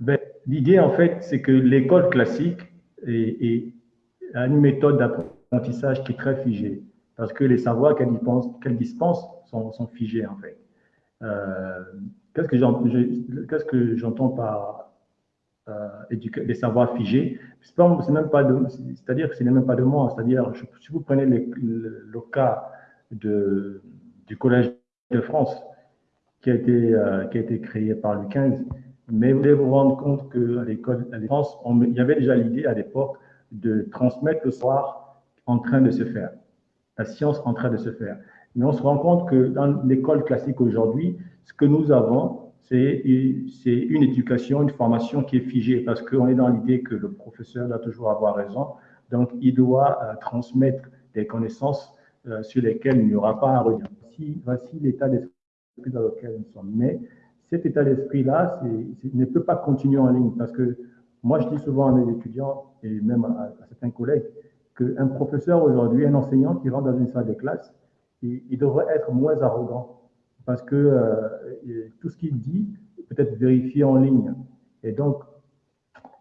Ben, L'idée, en fait, c'est que l'école classique a une méthode d'apprentissage qui est très figée, parce que les savoirs qu'elle qu dispense sont, figés, en fait. Euh, Qu'est-ce que j'entends par euh, les savoirs figés C'est même pas c'est-à-dire que ce n'est même pas de moi. C'est-à-dire, si vous prenez le, cas du Collège de France, qui a été, euh, créé par le 15, mais vous devez vous rendre compte qu'à l'école de France, il y avait déjà l'idée à l'époque de transmettre le savoir en train de se faire, la science en train de se faire. Mais on se rend compte que dans l'école classique aujourd'hui, ce que nous avons, c'est une éducation, une formation qui est figée parce qu'on est dans l'idée que le professeur doit toujours avoir raison. Donc, il doit euh, transmettre des connaissances euh, sur lesquelles il n'y aura pas à revenir. Voici, l'état d'esprit dans lequel nous sommes. Mais cet état d'esprit-là ne peut pas continuer en ligne parce que moi, je dis souvent à mes étudiants et même à certains collègues qu'un professeur aujourd'hui, un enseignant qui rentre dans une salle de classe, il, devrait être moins arrogant parce que euh, tout ce qu'il dit peut être vérifié en ligne. Et donc,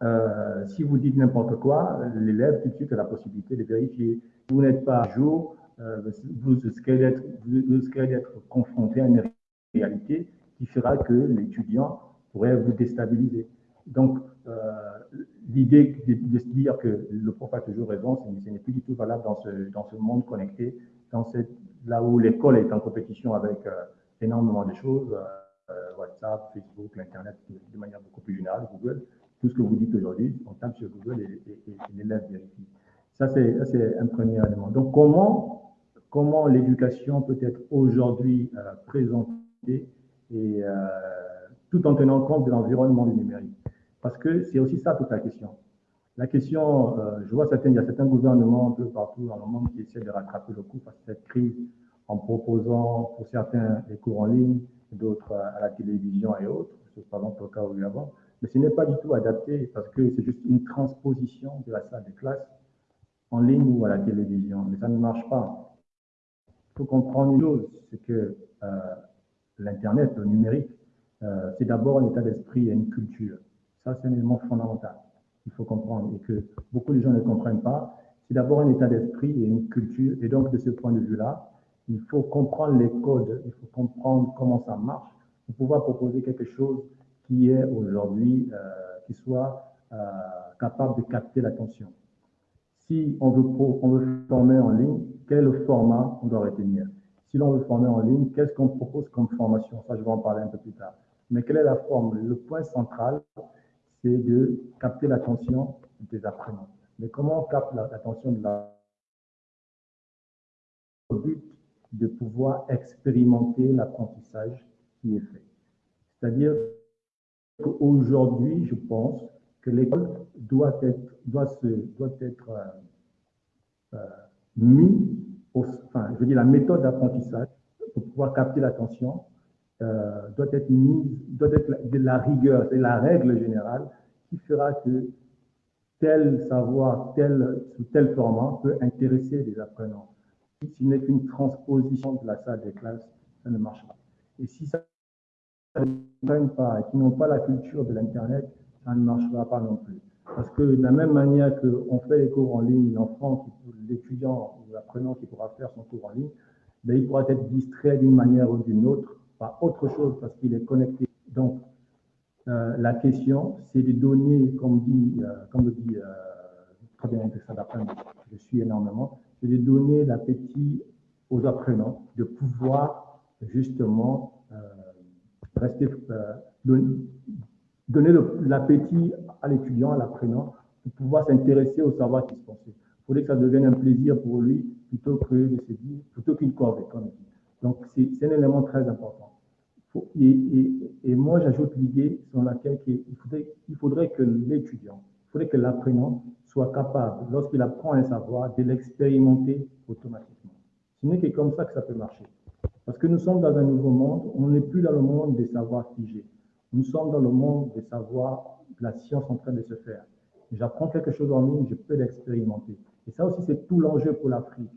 euh, si vous dites n'importe quoi, l'élève tout de suite a la possibilité de vérifier. Vous n'êtes pas à jour, euh, vous risquez d'être confronté à une réalité qui fera que l'étudiant pourrait vous déstabiliser. Donc, l'idée de, se dire que le prof a toujours raison, ce n'est plus du tout valable dans ce, dans ce monde connecté, dans cette, là où l'école est en compétition avec euh, énormément de choses, euh, WhatsApp, Facebook, l'Internet, de manière beaucoup plus générale, Google. Tout ce que vous dites aujourd'hui, on tape sur Google et, l'élève vérifie. Ça, c'est un premier élément. Donc, comment, comment l'éducation peut être aujourd'hui euh, présentée et euh, tout en tenant compte de l'environnement du numérique? Parce que c'est aussi ça toute la question. La question, euh, je vois certains, il y a certains gouvernements un peu partout dans le monde qui essaient de rattraper le coup face à cette crise en proposant pour certains des cours en ligne, d'autres à la télévision et autres, ce par exemple le cas au Gabon. Mais ce n'est pas du tout adapté parce que c'est juste une transposition de la salle de classe en ligne ou à la télévision. Mais ça ne marche pas. Il faut comprendre une chose, c'est que euh, l'Internet, le numérique, euh, c'est d'abord un état d'esprit et une culture. C'est un élément fondamental. Il faut comprendre et que beaucoup de gens ne comprennent pas. C'est d'abord un état d'esprit et une culture. Et donc, de ce point de vue-là, il faut comprendre les codes, il faut comprendre comment ça marche pour pouvoir proposer quelque chose qui est aujourd'hui, euh, qui soit euh, capable de capter l'attention. Si on veut, on veut former en ligne, quel format on doit retenir? Si l'on veut former en ligne, qu'est-ce qu'on propose comme formation? Ça, je vais en parler un peu plus tard. Mais quelle est la forme? Le point central, c'est de capter l'attention des apprenants. Mais comment on capte l'attention de la but de pouvoir expérimenter l'apprentissage qui est fait? C'est-à-dire qu'aujourd'hui, je pense que l'école doit être, doit se, doit être euh, euh, mis, au, enfin, je veux dire, la méthode d'apprentissage pour pouvoir capter l'attention euh, doit être mise, doit être de la rigueur, c'est la règle générale qui fera que tel savoir, tel, sous tel format peut intéresser les apprenants. Si ce n'est qu'une transposition de la salle des classes, ça ne marche pas. Et si ça ne pas et qui n'ont pas la culture de l'Internet, ça ne marchera pas non plus. Parce que de la même manière qu'on fait les cours en ligne, l'enfant, l'étudiant ou l'apprenant qui pourra faire son cours en ligne, ben, il pourra être distrait d'une manière ou d'une autre par autre chose parce qu'il est connecté. Donc, euh, la question, c'est de donner, comme, dit, euh, comme le dit euh, très bien je suis énormément, c'est de donner l'appétit aux apprenants, de pouvoir justement rester, donner, l'appétit à l'étudiant, à l'apprenant, de pouvoir s'intéresser au savoir qui se pensait. Il faudrait que ça devienne un plaisir pour lui plutôt que de se plutôt qu'une corvée, comme Donc, c'est un élément très important. Et, moi, j'ajoute l'idée sur laquelle il faudrait, il faudrait que l'étudiant, il faudrait que l'apprenant soit capable, lorsqu'il apprend un savoir, de l'expérimenter automatiquement. Ce n'est que comme ça que ça peut marcher. Parce que nous sommes dans un nouveau monde, on n'est plus dans le monde des savoirs figés. Nous sommes dans le monde des savoirs, de la science en train de se faire. J'apprends quelque chose en ligne, je peux l'expérimenter. Et ça aussi, c'est tout l'enjeu pour l'Afrique.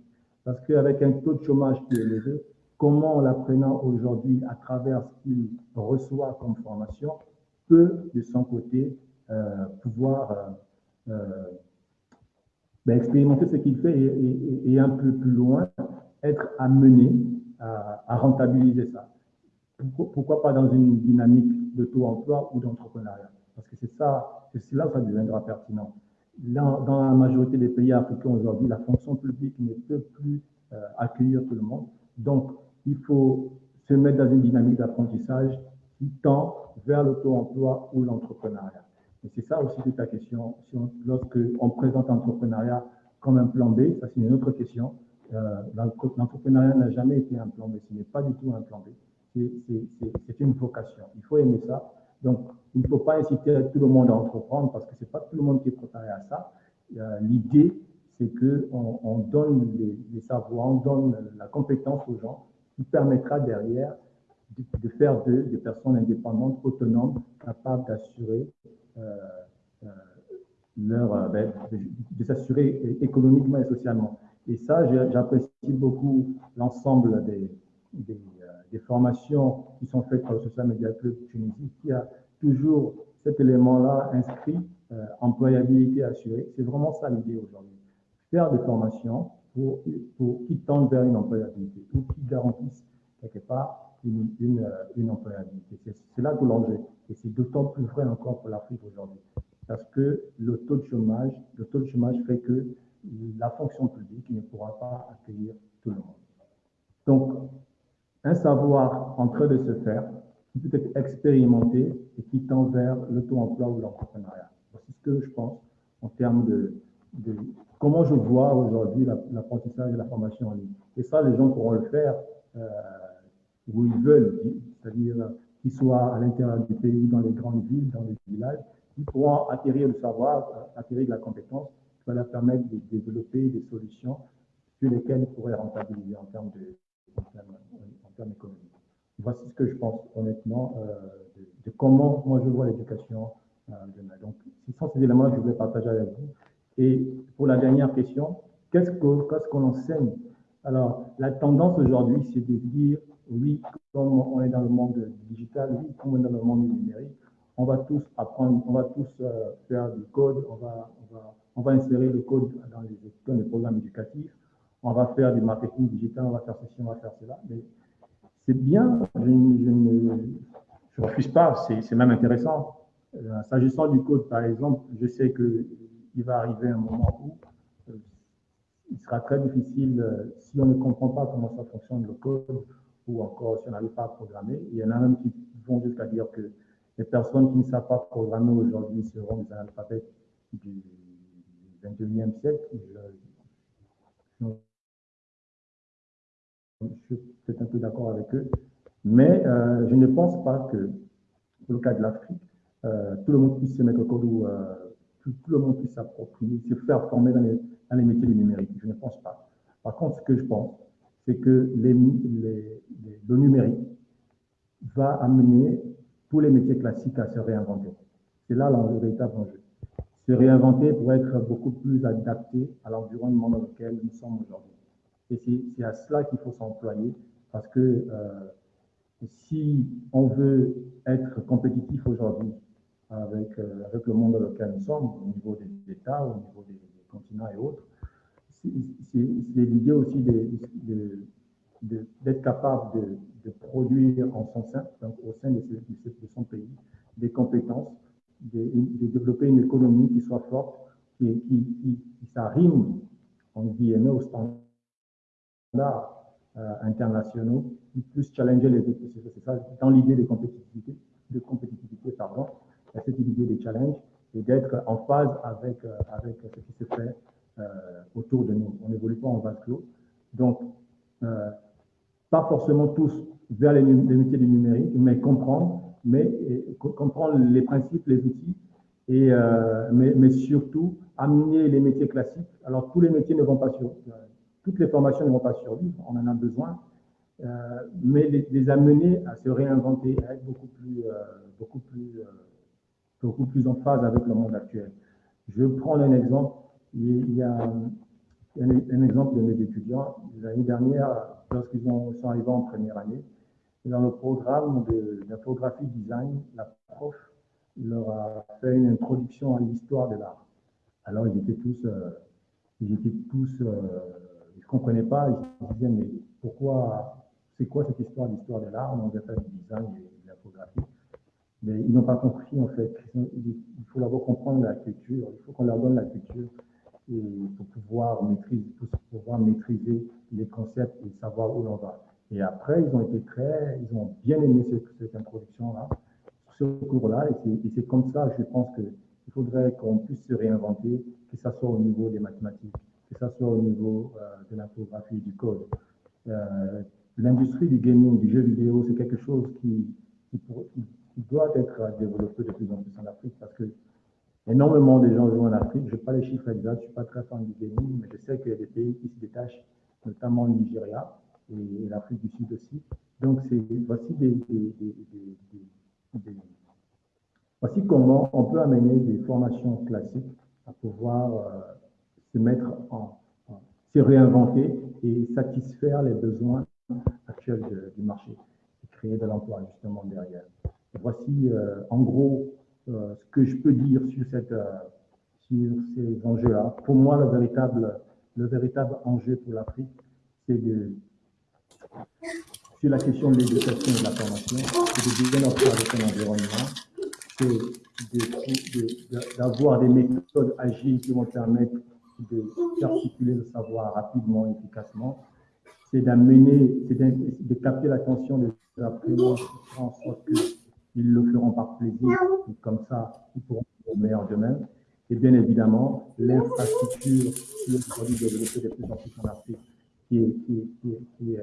Parce qu'avec un taux de chômage qui est élevé, comment l'apprenant aujourd'hui, à travers ce qu'il reçoit comme formation, peut de son côté euh, pouvoir euh, euh, ben, expérimenter ce qu'il fait et, un peu plus loin, être amené à, rentabiliser ça. Pourquoi, pas dans une dynamique de taux-emploi ou d'entrepreneuriat? Parce que c'est ça, c'est là que ça deviendra pertinent. Dans, la majorité des pays africains aujourd'hui, la fonction publique ne peut plus accueillir tout le monde. Donc, il faut se mettre dans une dynamique d'apprentissage qui tend vers l'auto-emploi ou l'entrepreneuriat. Et c'est ça aussi toute la question. lorsque on présente l'entrepreneuriat comme un plan B, ça c'est une autre question. Euh, l'entrepreneuriat n'a jamais été un plan B, ce n'est pas du tout un plan B. C'est une vocation. Il faut aimer ça. Donc, il ne faut pas inciter tout le monde à entreprendre parce que ce n'est pas tout le monde qui est préparé à ça. Euh, l'idée, c'est qu'on on donne les, savoirs, on donne la compétence aux gens qui permettra derrière de, faire d'eux des personnes indépendantes, autonomes, capables d'assurer euh, euh, leur, euh, ben, de, s'assurer économiquement et socialement. Et ça, j'apprécie beaucoup l'ensemble des, formations qui sont faites par le Social Media Club Tunisie, qui a toujours cet élément-là inscrit, employabilité assurée. C'est vraiment ça l'idée aujourd'hui. Faire des formations pour, pour, qui tendent vers une employabilité ou qui garantissent quelque part une, une, une employabilité. C'est là tout l'enjeu. Et c'est d'autant plus vrai encore pour l'Afrique aujourd'hui. Parce que le taux de chômage, le taux de chômage fait que la fonction publique ne pourra pas accueillir tout le monde. Donc, un savoir en train de se faire, qui peut être expérimenté et qui tend vers le taux emploi ou l'entrepreneuriat. C'est ce que je pense en termes de, comment je vois aujourd'hui l'apprentissage et la formation en ligne. Et ça, les gens pourront le faire euh, où ils veulent, c'est-à-dire qu'ils soient à l'intérieur du pays, dans les grandes villes, dans les villages, ils pourront acquérir le savoir, acquérir de la compétence qui va leur permettre de développer des solutions sur lesquelles ils pourraient rentabiliser en termes, de, en économiques. Voici ce que je pense honnêtement euh, de, comment moi je vois l'éducation euh, demain. Donc, ce sont ces éléments que je voulais partager avec vous. Et pour la dernière question, qu'est-ce qu'on qu enseigne? Alors, la tendance aujourd'hui, c'est de dire oui, comme on est dans le monde digital, oui, comme on est dans le monde numérique, on va tous apprendre, on va tous euh, faire du code, on va, insérer le code dans les, programmes éducatifs, on va faire du marketing digital, on va faire ceci, on va faire cela. Mais c'est bien, je, ne refuse pas, c'est même intéressant. Euh, S'agissant du code, par exemple, je sais qu'il va arriver un moment où euh, il sera très difficile, euh, si on ne comprend pas comment ça fonctionne le code, ou encore si on n'arrive pas à programmer. Il y en a même qui vont jusqu'à dire qu'il Les personnes qui ne savent pas programmer aujourd'hui seront des analphabètes du 21e siècle. Je, suis peut-être un peu d'accord avec eux, mais euh, je ne pense pas que, pour le cas de l'Afrique, tout le monde puisse se mettre au code ou euh, tout, le monde puisse s'approprier, se faire former dans les, métiers du numérique. Je ne pense pas. Par contre, ce que je pense, c'est que le numérique va amener tous les métiers classiques à se réinventer. C'est là le véritable enjeu. Se réinventer pour être beaucoup plus adapté à l'environnement dans lequel nous sommes aujourd'hui. Et c'est à cela qu'il faut s'employer parce que euh, si on veut être compétitif aujourd'hui avec, euh, avec le monde dans lequel nous sommes, au niveau des États, au niveau des, continents et autres, c'est l'idée aussi d'être capable de, produire en son sein, donc au sein de, son pays, des compétences, de, développer une économie qui soit forte, qui, qui, qui, qui s'arrime en guillemets aux standards euh, internationaux, qui plus challenger les autres. C'est ça, dans l'idée de compétitivité, de compétitivité, pardon, cette idée de challenge et d'être en phase avec, euh, avec ce qui se fait euh, autour de nous. On n'évolue pas en vase clos. Donc, euh, pas forcément tous vers les, métiers du numérique, mais comprendre, mais comprendre les principes, les outils, et, mais, surtout amener les métiers classiques. Alors, tous les métiers ne vont pas sur, toutes les formations ne vont pas survivre, on en a besoin, mais les, les, amener à se réinventer, à être beaucoup plus, beaucoup plus beaucoup plus en phase avec le monde actuel. Je prends un exemple. Il y a un, exemple de mes étudiants. L'année dernière, lorsqu'ils sont arrivés en première année, dans le programme d'infographie design, la prof leur a fait une introduction à l'histoire de l'art. Alors ils étaient tous, euh, ils étaient tous, euh, ils ne comprenaient pas, ils se disaient mais pourquoi, c'est quoi cette histoire d'histoire de l'art On devait faire du design et de l'infographie. Mais ils n'ont pas compris, en fait. Il faut d'abord comprendre la culture. Il faut qu'on leur donne la culture pour pouvoir maîtriser, pour pouvoir maîtriser les concepts et savoir où l'on va. Et après, ils ont été très, ils ont bien aimé cette, cette introduction-là, ce cours-là. Et c'est comme ça, je pense qu'il faudrait qu'on puisse se réinventer, que ce soit au niveau des mathématiques, que ce soit au niveau euh, de l'infographie, du code. Euh, L'industrie du gaming, du jeu vidéo, c'est quelque chose qui, qui, qui doit être développé de plus en plus en Afrique parce que énormément de gens jouent en Afrique. Je n'ai pas les chiffres exacts, je ne suis pas très fan du gaming, mais je sais qu'il y a des pays qui se détachent, notamment le Nigeria et, l'Afrique du Sud aussi. Donc, voici, voici comment on peut amener des formations classiques à pouvoir euh, se mettre en, se réinventer et satisfaire les besoins actuels du marché et créer de l'emploi justement derrière. Voici euh, en gros euh, ce que je peux dire sur, cette, euh, sur ces enjeux-là. Pour moi, le véritable, le véritable enjeu pour l'Afrique, c'est de sur la question de l'éducation et de la formation, c'est de bien avec son environnement, c'est d'avoir des méthodes agiles qui vont permettre de faire circuler le savoir rapidement et efficacement, c'est d'amener, c'est de, capter l'attention des apprenants en sorte que ils le feront par plaisir, et comme ça, ils pourront faire le meilleur d'eux-mêmes. Et bien évidemment, l'infrastructure qui est aujourd'hui développée de plus en plus en Afrique, qui est, qui qui qui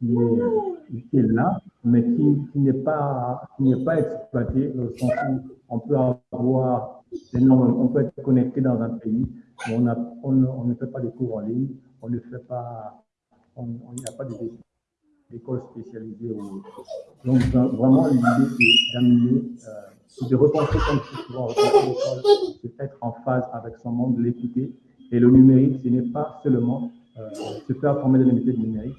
qui est, là, mais qui, n'est pas, pas exploitée, au sens où on peut avoir on peut être connecté dans un pays, mais on, a, on, ne fait pas des cours en ligne, on ne fait pas, on n'y a pas de d'écoles spécialisées ou Donc, vraiment, l'idée, c'est d'amener, euh, de repenser comme souvent l'école, c'est être en phase avec son monde, l'écouter. Et le numérique, ce n'est pas seulement euh, se faire former dans les métiers du numérique,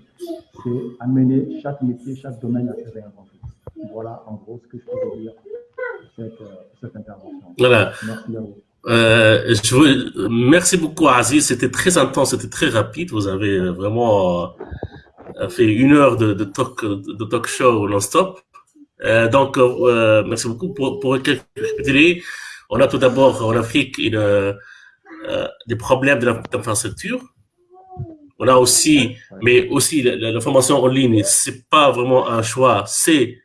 c'est amener chaque métier, chaque domaine à se réinventer. Voilà, en gros, ce que je peux dire cette, euh, cette intervention. Voilà. Merci à vous. Euh, je vous, merci beaucoup, Aziz. C'était très intense, c'était très rapide. Vous avez vraiment fait une heure de, talk, show non-stop. Euh, donc, euh, merci beaucoup pour. On a tout d'abord en Afrique euh, des problèmes d'infrastructure. On a aussi, mais aussi la, formation en ligne, c'est pas vraiment un choix, c'est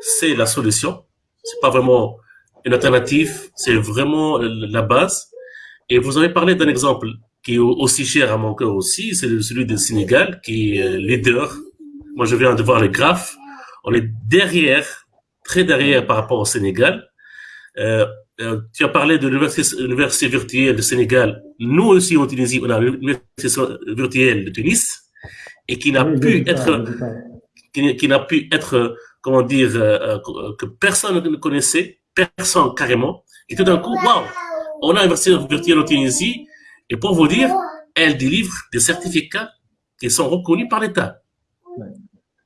c'est la solution. c'est pas vraiment une alternative, c'est vraiment la base. Et vous avez parlé d'un exemple qui est aussi cher à mon cœur aussi, c'est celui du Sénégal, qui est leader. Moi, je viens de voir les graphes. On est derrière, très derrière par rapport au Sénégal. Euh, euh, tu as parlé de l'université virtuelle du Sénégal. Nous aussi, en Tunisie, on a l'université virtuelle de Tunis et qui n'a pu être, qui, n'a pu être, comment dire, euh, que personne ne connaissait, personne carrément. Et tout d'un coup, waouh, on a l'université virtuelle en Tunisie et pour vous dire, elle délivre des certificats qui sont reconnus par l'État.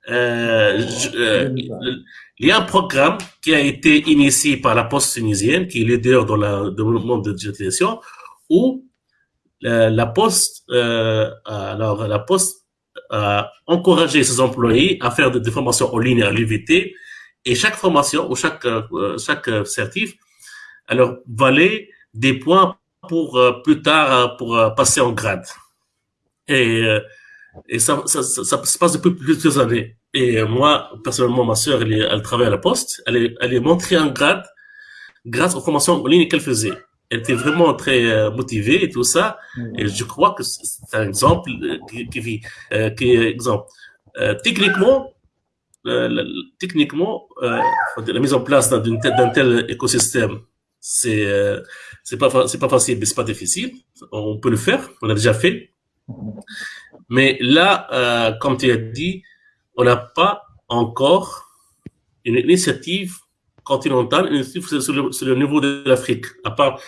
Euh, euh, il y a un programme qui a été initié par la Poste tunisienne, qui est leader dans, la, dans le monde de digitalisation, où euh, la Poste, alors la Poste a encouragé ses employés à faire des, formations en ligne à l'UVT, et chaque formation ou chaque chaque certif, alors valait des points pour euh, plus tard euh, pour euh, passer en grade. Et, et ça, ça, ça, se passe depuis plusieurs années. Et moi, personnellement, ma sœur, elle, elle travaille à la poste. Elle est, elle est montée en grade grâce aux formations en ligne qu'elle faisait. Elle était vraiment très motivée et tout ça. Et je crois que c'est un exemple qui, qui vit, qui est exemple. techniquement, techniquement, la mise en place d'un tel écosystème, c'est c'est pas, c'est pas facile, mais c'est pas difficile. On peut le faire. On a déjà fait. Mais là, euh, comme tu as dit, on n'a pas encore une initiative continentale, une initiative sur le, le niveau de l'Afrique. À part,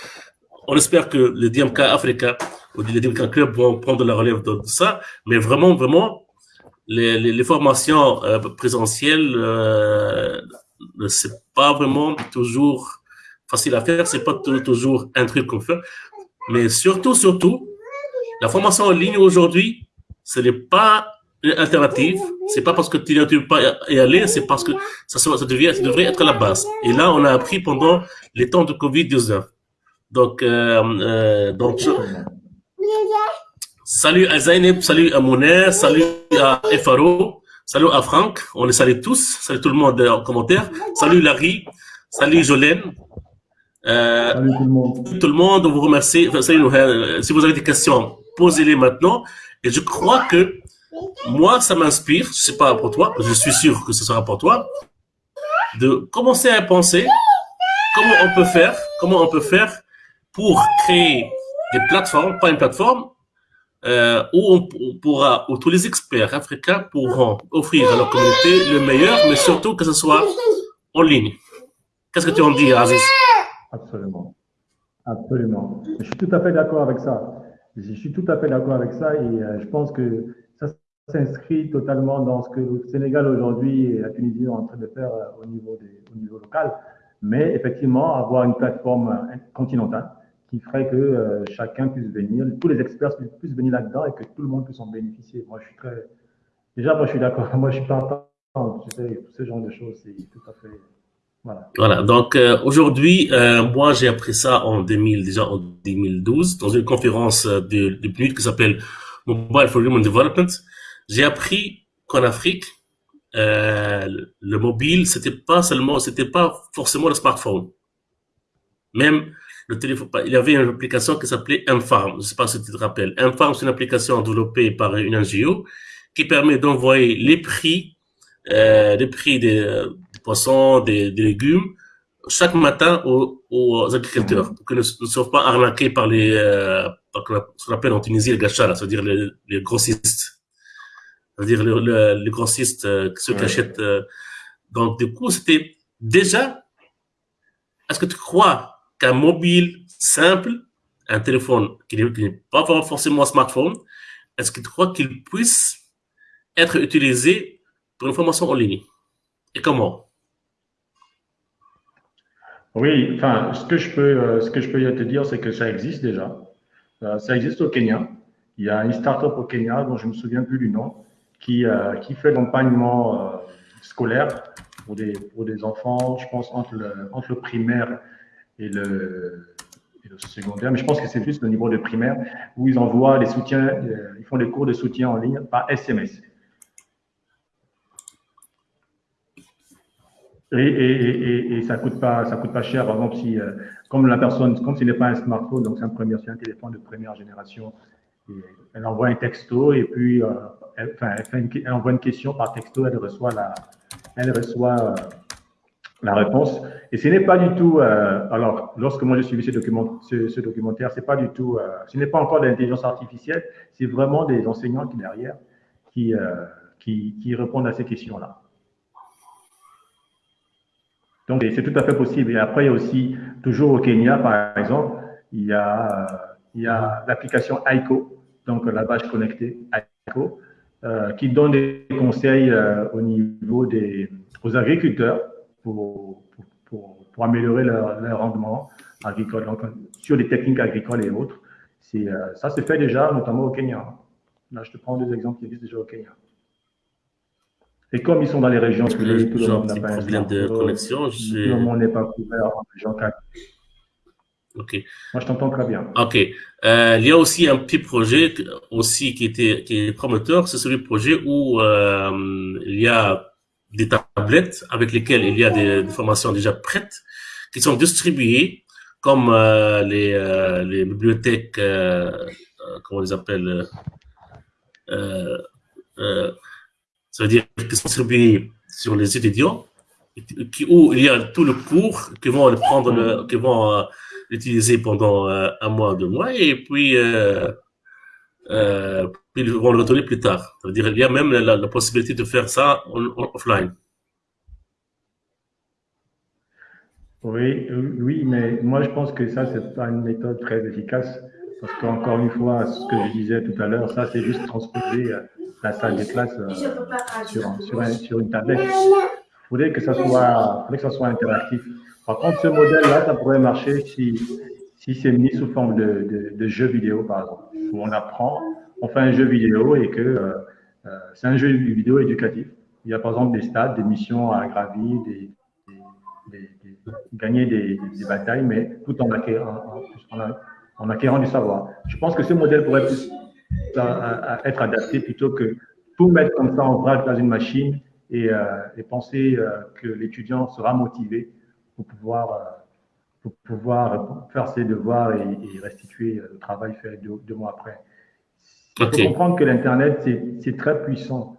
on espère que le DMK Africa ou les DMK Club vont prendre la relève de ça. Mais vraiment, vraiment, les formations euh, présentielles, euh, c'est pas vraiment toujours facile à faire, c'est pas toujours un truc qu'on fait. Mais surtout, surtout, la formation en ligne aujourd'hui, ce n'est pas alternative. C'est pas parce que tu peux pas y aller, c'est parce que ça, devrait être la base. Et là, on a appris pendant les temps de Covid-19. Donc, euh, euh, donc, salut à Zaineb, salut à Mouner, salut à Efaro, salut à Franck, on les salue tous, salut tout le monde en commentaire, salut Larry, salut Jolène, euh, Salut tout le monde. Tout le monde, on vous remercie. Euh, si vous avez des questions, posez-les maintenant. Et je crois que moi, ça m'inspire, je sais pas pour toi, je suis sûr que ce sera pour toi, de commencer à penser comment on peut faire, comment on peut faire pour créer des plateformes, pas une plateforme, euh, où on, pourra, où tous les experts africains pourront offrir à leur communauté le meilleur, mais surtout que ce soit en ligne. Qu'est-ce que tu en dis, Aziz? Absolument. Absolument. Je suis tout à fait d'accord avec ça. Je suis tout à fait d'accord avec ça et euh, je pense que ça s'inscrit totalement dans ce que le Sénégal aujourd'hui et la Tunisie sont en train de faire euh, au niveau, local. Mais effectivement, avoir une plateforme euh, continentale qui ferait que chacun puisse venir, tous les experts puissent venir là-dedans et que tout le monde puisse en bénéficier. Moi, je suis très. Déjà, moi, je suis d'accord. Moi, je suis partant. Tu sais, tout ce genre de choses, c'est tout à fait. Voilà. Donc euh, aujourd'hui, euh, moi j'ai appris ça en 2000, déjà en 2012, dans une conférence euh, de, de PNUD qui s'appelle Mobile for Human Development. J'ai appris qu'en Afrique, le mobile, c'était pas seulement, c'était pas forcément le smartphone. Même le téléphone, il y avait une application qui s'appelait M-Farm. Je sais pas si tu te rappelles. M-Farm, c'est une application développée par une NGO qui permet d'envoyer les prix, les prix des poissons, des, légumes, chaque matin aux, aux agriculteurs, pour qu'ils ne, soient pas arnaqués par les, euh, par ce qu'on appelle en Tunisie les gachas, c'est-à-dire les, les, grossistes. C'est-à-dire les, les, grossistes, euh, ceux qui achètent. Euh. donc, du coup, c'était déjà, est-ce que tu crois qu'un mobile simple, un téléphone qui n'est pas forcément un smartphone, est-ce que tu crois qu'il puisse être utilisé pour une formation en ligne? Et comment? Oui, enfin, ce que je peux, euh, ce que je peux te dire, c'est que ça existe déjà. Euh, ça existe au Kenya. Il y a une start-up au Kenya dont je me souviens plus du nom, qui, euh, qui fait l'accompagnement scolaire pour des, pour des enfants, je pense, entre le, entre le primaire et le, secondaire. Mais je pense que c'est juste le niveau de primaire où ils envoient les soutiens, ils font des cours de soutien en ligne par SMS. Et, et, et, ça coûte pas, ça coûte pas cher. Par exemple, si, comme la personne, comme ce n'est pas un smartphone, donc c'est un premier, un téléphone de première génération, elle envoie un texto et puis, elle, enfin, elle, envoie une question par texto, elle reçoit la, elle reçoit la réponse. Et ce n'est pas du tout, euh, alors lorsque moi j'ai suivi ce, document, ce, documentaire, c'est pas du tout, euh, ce n'est pas encore de l'intelligence artificielle, c'est vraiment des enseignants qui derrière qui, euh, qui, qui, répondent à ces questions-là. Donc c'est tout à fait possible. Et après, il y a aussi, toujours au Kenya par exemple, il y a, l'application AICO, donc la bâche connectée AICO, qui donne des conseils au niveau des aux agriculteurs pour, pour, améliorer leur, rendement agricole, sur les techniques agricoles et autres. Euh, ça se fait déjà, notamment au Kenya. Là, je te prends deux exemples qui existent déjà au Kenya. Et comme ils sont dans les régions tout le monde n'a pas problème de connexion. Tout le monde n'est pas couvert en région Ok. Moi, je t'entends très bien. Ok. Euh, il y a aussi un petit projet aussi qui était qui est promoteur, c'est celui projet où euh, il y a des tablettes avec lesquelles il y a des, des formations déjà prêtes qui sont distribuées comme euh, les, les, bibliothèques, comment on les appelle, euh, ça veut dire qui sont distribuées sur les étudiants, qui, où il y a tout le cours qui vont le prendre, le, vont l'utiliser pendant un mois, deux mois, et puis euh, puis ils vont le retourner plus tard. Ça veut dire il y a même la, possibilité de faire ça en, offline. Oui, oui, mais moi je pense que ça, c'est pas une méthode très efficace. Parce qu'encore une fois, ce que je disais tout à l'heure, ça c'est juste transposer euh, la salle de classe euh, sur, sur, un, sur, une tablette. Il faudrait que ça soit, que ça soit interactif. Par contre, ce modèle-là, ça pourrait marcher si, si c'est mis sous forme de, de, de jeu vidéo, par exemple où on apprend, on fait un jeu vidéo et que euh, euh, c'est un jeu vidéo éducatif. Il y a par exemple des stades, des missions à gravir, des, des, des, gagner des, batailles, mais tout en acquérant, en, acquérant, du savoir. Je pense que ce modèle pourrait plus être adapté plutôt que tout mettre comme ça en vrac dans une machine et, euh, et penser que l'étudiant sera motivé pour pouvoir pour pouvoir faire ses devoirs et, restituer le travail fait deux, mois après. Il faut comprendre que l'Internet, c'est très puissant.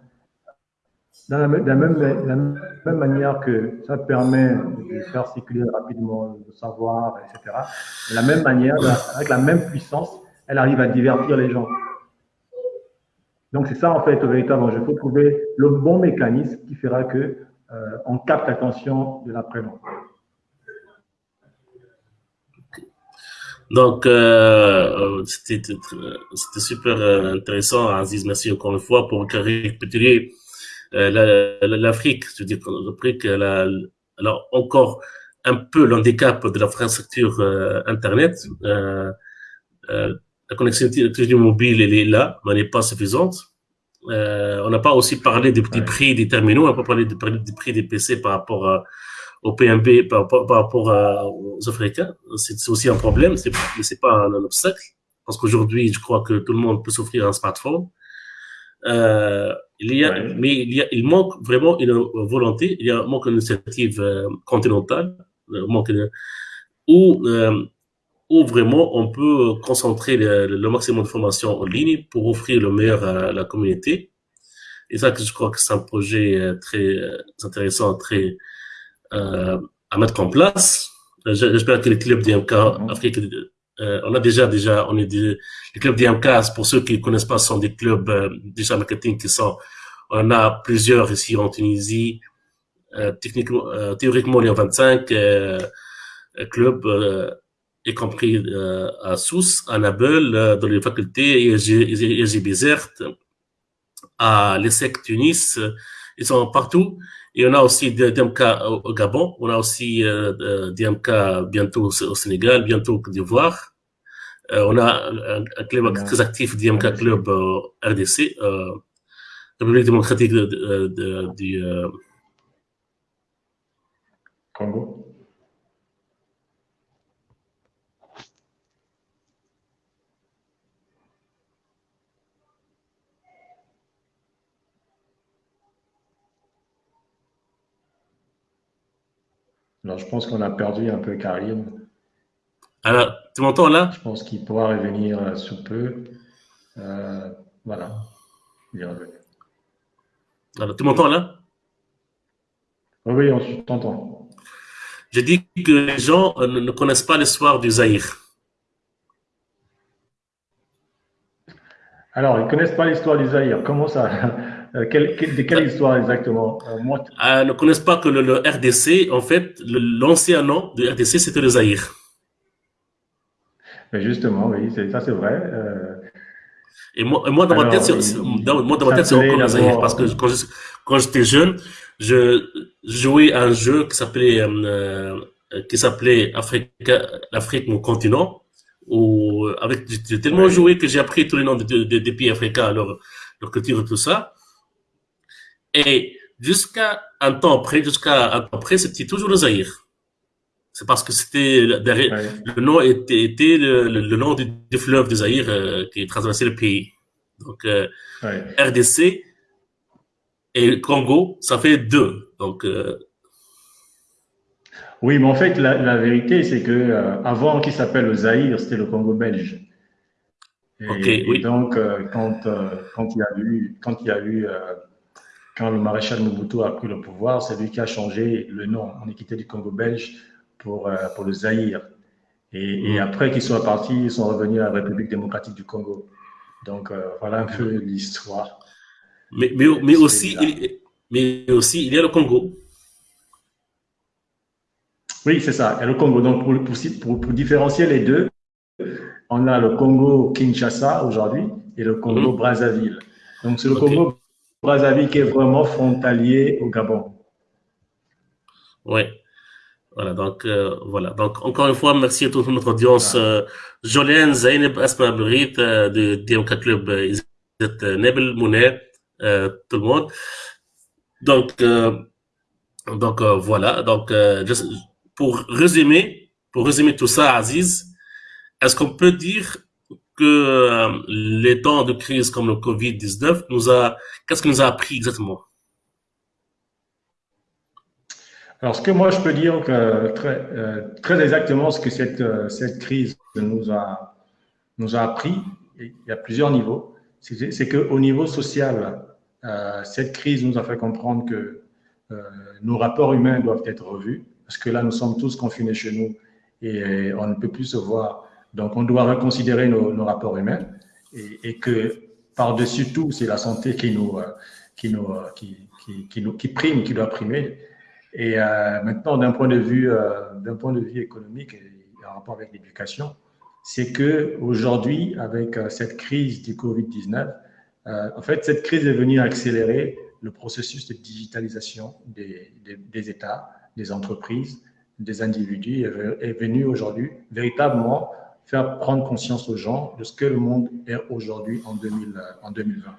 Dans la, même, la, même, manière que ça permet de faire circuler rapidement le savoir, etc., de la même manière, avec la même puissance, elle arrive à divertir les gens. Donc c'est ça en fait, véritablement. Il faut trouver le bon mécanisme qui fera que euh, on capte l'attention de l'apprenant. Donc, euh, c'était super euh, intéressant, Aziz. Merci encore une fois pour euh, l'Afrique. Je veux dire, l'Afrique, elle a, encore un peu l'handicap de l'infrastructure euh, Internet. Euh, euh, la connectivité mobile, elle est là, mais elle n'est pas suffisante. on n'a pas aussi parlé des petits prix des terminaux, on n'a pas parlé des, prix des PC par rapport à au PMB par, par, rapport à, aux Africains. C'est aussi un problème, c'est c'est pas un, obstacle parce qu'aujourd'hui, je crois que tout le monde peut s'offrir un smartphone. Euh, il y a, mais il y a, il manque vraiment une volonté, il y a manque d'initiative euh, continentale, un manque de, où, euh, où vraiment on peut concentrer le, le, maximum de formation en ligne pour offrir le meilleur à la communauté. Et ça, je crois que c'est un projet euh, très euh, intéressant, très euh, à mettre en place. J'espère que les clubs d'IMK mhm. Afrique, euh, on a déjà, déjà, on est des, les clubs d'IMK, pour ceux qui ne connaissent pas, sont des clubs euh, déjà marketing qui sont, on a plusieurs ici en Tunisie, techniquement, théoriquement, il y a 25 euh, clubs, y compris à Sousse, à Nabel, dans les facultés, Bizert, à l'ESSEC Tunis, ils sont partout. Et on a aussi DMK au Gabon, on a aussi euh, euh DMK bientôt au Sénégal, bientôt au Côte d'Ivoire. Euh, on a un, club très actif, DMK Club euh, RDC, euh, République démocratique de, de, de, du euh, Congo. Alors, je pense qu'on a perdu un peu Karim. Alors, tu m'entends là? Je pense qu'il pourra revenir sous peu. Euh, voilà. Alors, tu m'entends là? Oui, on t'entend. Je dis que les gens euh, ne connaissent pas l'histoire du Zahir. Alors, ils ne connaissent pas l'histoire du Zahir. Comment ça? Euh, De quelle histoire exactement euh, Ils ne connaissent pas que le, RDC, en fait, l'ancien nom du RDC, c'était le Zahir. Mais justement, oui, ça c'est vrai. Et moi, moi, dans ma tête, c'est, moi, dans ma tête, c'est encore le Zahir. Parce que quand j'étais jeune, je jouais à un jeu qui s'appelait euh, qui s'appelait Afrique, l'Afrique mon continent. Où avec j'ai tellement joué que j'ai appris tous les noms des pays africains, leur leur culture et tout ça. Et jusqu'à un temps après, jusqu'à un temps après, c'était toujours le Zaïre. C'est parce que c'était le nom était, était le, le, nom du, fleuve du Zaïre euh, qui traversait le pays. Donc euh, RDC et Congo, ça fait deux. Donc, euh... Oui, mais en fait, la, vérité, c'est que avant qu'il s'appelle le Zaïre, c'était le Congo belge. Et, oui. donc, quand, quand il y a eu, quand il y a eu, quand le maréchal Mobutu a pris le pouvoir, c'est lui qui a changé le nom. On est quitté du Congo belge pour, pour le Zaïre. Et, et après qu'ils soient partis, ils sont revenus à la République démocratique du Congo. Donc, voilà un peu l'histoire. Mais, mais, mais aussi, il, mais aussi, il y a le Congo. Oui, c'est ça. Il y a le Congo. Donc, pour, pour, pour, différencier les deux, on a le Congo Kinshasa aujourd'hui et le Congo. Brazzaville. Donc, c'est le Congo Brazzaville qui est vraiment frontalier au Gabon. Oui. Voilà, donc, euh, voilà. Donc, encore une fois, merci à toute notre audience. Euh, Jolene, Zainab, Asma euh, de DMK Club, euh, Nebel Mounet, euh, tout le monde. Donc, euh, donc euh, voilà. Donc, pour résumer, pour résumer tout ça, Aziz, est-ce qu'on peut dire que les temps de crise comme le Covid-19 nous a, qu'est-ce que nous a appris exactement? Alors, ce que moi je peux dire que très, très exactement, ce que cette, cette crise nous a, nous a appris, il y a plusieurs niveaux, c'est qu'au niveau social, euh, cette crise nous a fait comprendre que euh, nos rapports humains doivent être revus, parce que là, nous sommes tous confinés chez nous et on ne peut plus se voir. Donc, on doit reconsidérer nos, rapports humains et, que par-dessus tout, c'est la santé qui nous, euh, nous, qui, prime, qui doit primer. Et euh, maintenant, d'un point de vue, euh, point de vue économique et en rapport avec l'éducation, c'est que aujourd'hui, avec cette crise du Covid-19, euh, en fait, cette crise est venue accélérer le processus de digitalisation des, des, États, des entreprises, des individus, est venue aujourd'hui véritablement faire prendre conscience aux gens de ce que le monde est aujourd'hui en, 2000, euh, 2020.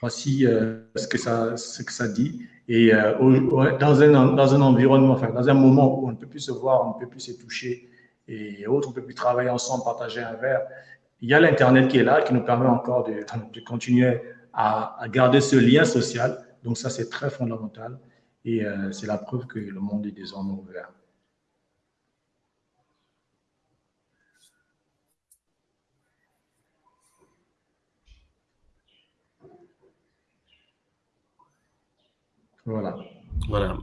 Voici euh, ce, que ça, ce que ça dit. Et dans, un, dans un environnement, dans un moment où on ne peut plus se voir, on ne peut plus se toucher et autres, on ne peut plus travailler ensemble, partager un verre, il y a l'Internet qui est là, qui nous permet encore de, de continuer à, à, garder ce lien social. Donc ça, c'est très fondamental. Et euh, c'est la preuve que le monde est désormais ouvert. Voilà. Voilà.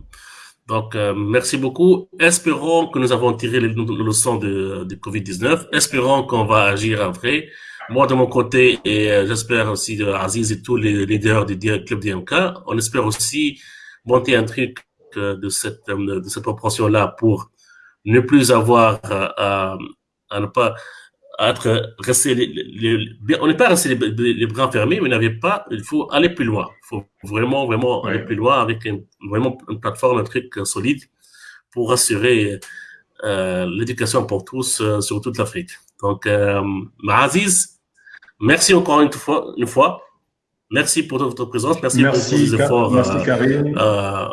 Donc, euh, merci beaucoup. Espérons que nous avons tiré les, leçons de, de Covid-19. Espérons qu'on va agir après. Moi, de mon côté, et euh, j'espère aussi de Aziz et tous les leaders du club DMK, on espère aussi monter un truc euh, de cette, de cette proportion-là pour ne plus avoir à, à ne pas être resté les, on n'est pas resté les, bras fermés, mais n'avait pas, il faut aller plus loin. Il faut vraiment, vraiment aller plus loin avec une, vraiment une plateforme, un truc solide pour assurer euh, l'éducation pour tous euh, sur toute l'Afrique. Donc, euh, Aziz, merci encore une fois, une fois. Merci pour votre présence. Merci, pour vos efforts. Merci, euh,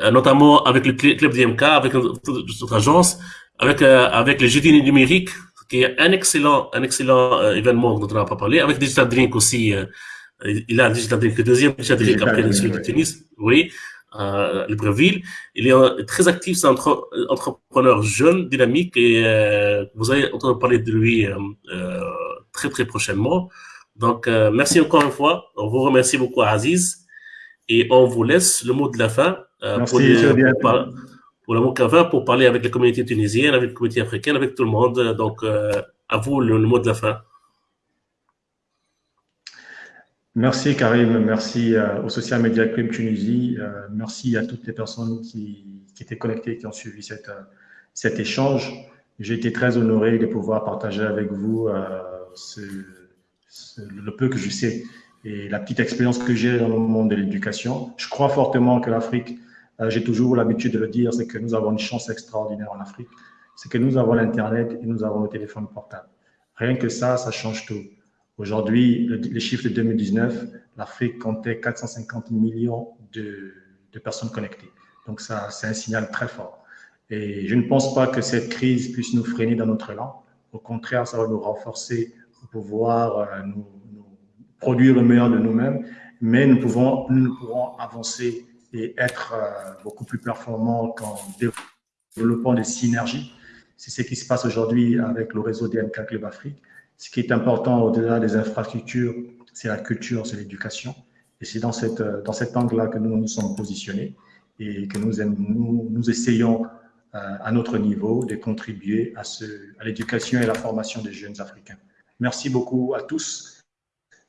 euh, notamment avec le club DMK, avec notre agence, avec, avec les jeudis numériques qui est un excellent, un excellent euh, événement dont on n'a pas parlé, avec Digital Drink aussi. Euh, il a Digital Drink, le deuxième Digital Drink après le celui de Tunis. Oui. à Libreville. Il est très actif, c'est un entrepreneur jeune, dynamique, et vous allez entendre parler de lui très très prochainement. Donc, merci encore une fois. On vous remercie beaucoup, Aziz. Et on vous laisse le mot de la fin pour, pour, le de la fin pour parler avec la communauté tunisienne, avec la communauté africaine, avec tout le monde. Donc, à vous le mot de la fin. Merci Karim, merci euh, au Social Media Club Tunisie, euh, merci à toutes les personnes qui, étaient connectées, qui ont suivi euh, cet échange. J'ai été très honoré de pouvoir partager avec vous le peu que je sais et la petite expérience que j'ai dans le monde de l'éducation. Je crois fortement que l'Afrique, j'ai toujours l'habitude de le dire, c'est que nous avons une chance extraordinaire en Afrique. C'est que nous avons l'Internet et nous avons le téléphone portable. Rien que ça, ça change tout. Aujourd'hui, les chiffres de 2019, l'Afrique comptait 450 millions de, personnes connectées. Donc, ça, c'est un signal très fort. Et je ne pense pas que cette crise puisse nous freiner dans notre élan. Au contraire, ça va nous renforcer pour pouvoir euh, nous, produire le meilleur de nous-mêmes. Mais nous, pouvons, nous pourrons avancer et être euh, beaucoup plus performants qu'en développant des synergies. C'est ce qui se passe aujourd'hui avec le réseau DMK Club Afrique. Ce qui est important au-delà des infrastructures, c'est la culture, c'est l'éducation. Et c'est dans, cette, dans cet angle-là que nous nous sommes positionnés et que nous, nous, essayons euh, à notre niveau de contribuer à, à l'éducation et la formation des jeunes Africains. Merci beaucoup à tous.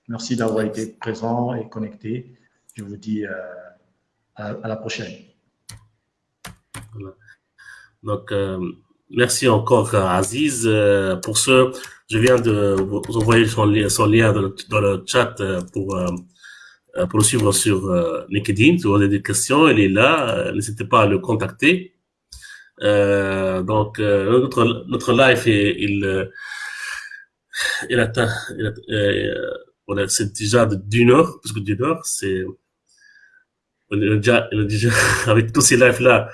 Merci d'avoir été présents et connectés. Je vous dis euh, à, la prochaine. Donc, euh, merci encore Aziz. pour ce je viens de vous envoyer son, lien dans le, chat euh, pour, euh, euh, le suivre sur LinkedIn. Si vous avez des questions, il est là. N'hésitez pas à le contacter. donc, notre, notre live, il, il atteint, il c'est déjà d'une heure, parce que d'une heure, c'est, on est déjà, on est déjà avec tous ces lives-là,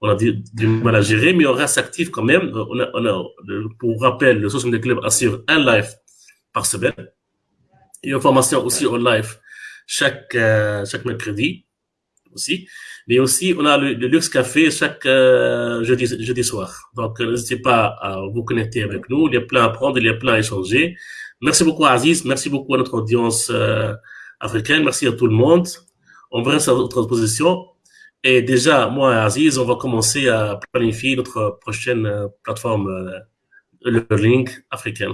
on a du, mal à gérer, mais on reste actif quand même. On a, on a, pour rappel, le Social Media Club assure un live par semaine et une formation aussi en live chaque, euh, chaque mercredi aussi. Mais aussi, on a le, Luxe Café chaque euh, jeudi, jeudi soir. Donc, euh, n'hésitez pas à vous connecter avec nous. Il y a plein à prendre, il y a plein à échanger. Merci beaucoup, Aziz. Merci beaucoup à notre audience africaine. Merci à tout le monde. On reste à votre position. Et déjà, moi et Aziz, on va commencer à planifier notre prochaine euh, plateforme euh, learning africaine.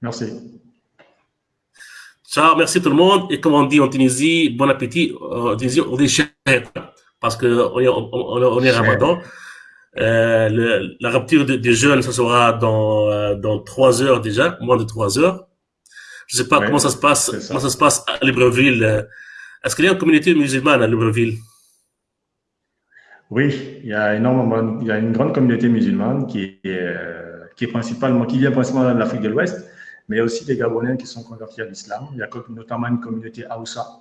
Merci. Ciao, merci tout le monde. Et comme on dit en Tunisie, bon appétit. En Tunisie, on dit parce que on est, on, est Ramadan. Euh, la rupture des jeunes, ça sera dans, euh, dans trois heures déjà, moins de trois heures. Je sais pas comment ça se passe, comment ça se passe à Libreville. Est-ce qu'il y a une communauté musulmane à Libreville? Oui, il y a énormément, il y a une grande communauté musulmane qui est, euh, qui est principalement, qui vient principalement de l'Afrique de l'Ouest, mais il y a aussi des Gabonais qui sont convertis à l'islam. Il y a notamment une communauté Aoussa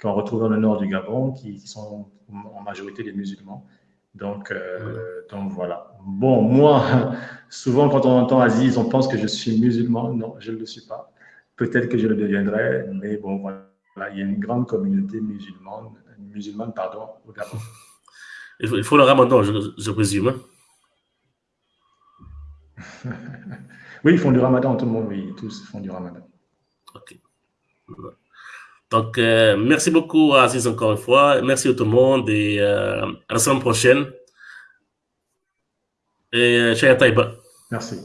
qu'on retrouve dans le nord du Gabon, qui, sont en majorité des musulmans. Donc, euh, donc voilà. Bon, moi, souvent quand on entend Aziz, on pense que je suis musulman. Non, je ne le suis pas. Peut-être que je le deviendrai, mais bon, voilà il y a une grande communauté musulmane, musulmane pardon, au Gabon. Il faut le ramadan, je, présume. Hein. oui, ils font du ramadan, tout le monde, oui, tous font du ramadan. Ok. Donc, euh, merci beaucoup, Aziz, encore une fois. Merci à tout le monde et euh, à la semaine prochaine. Et euh, Taïba. Merci.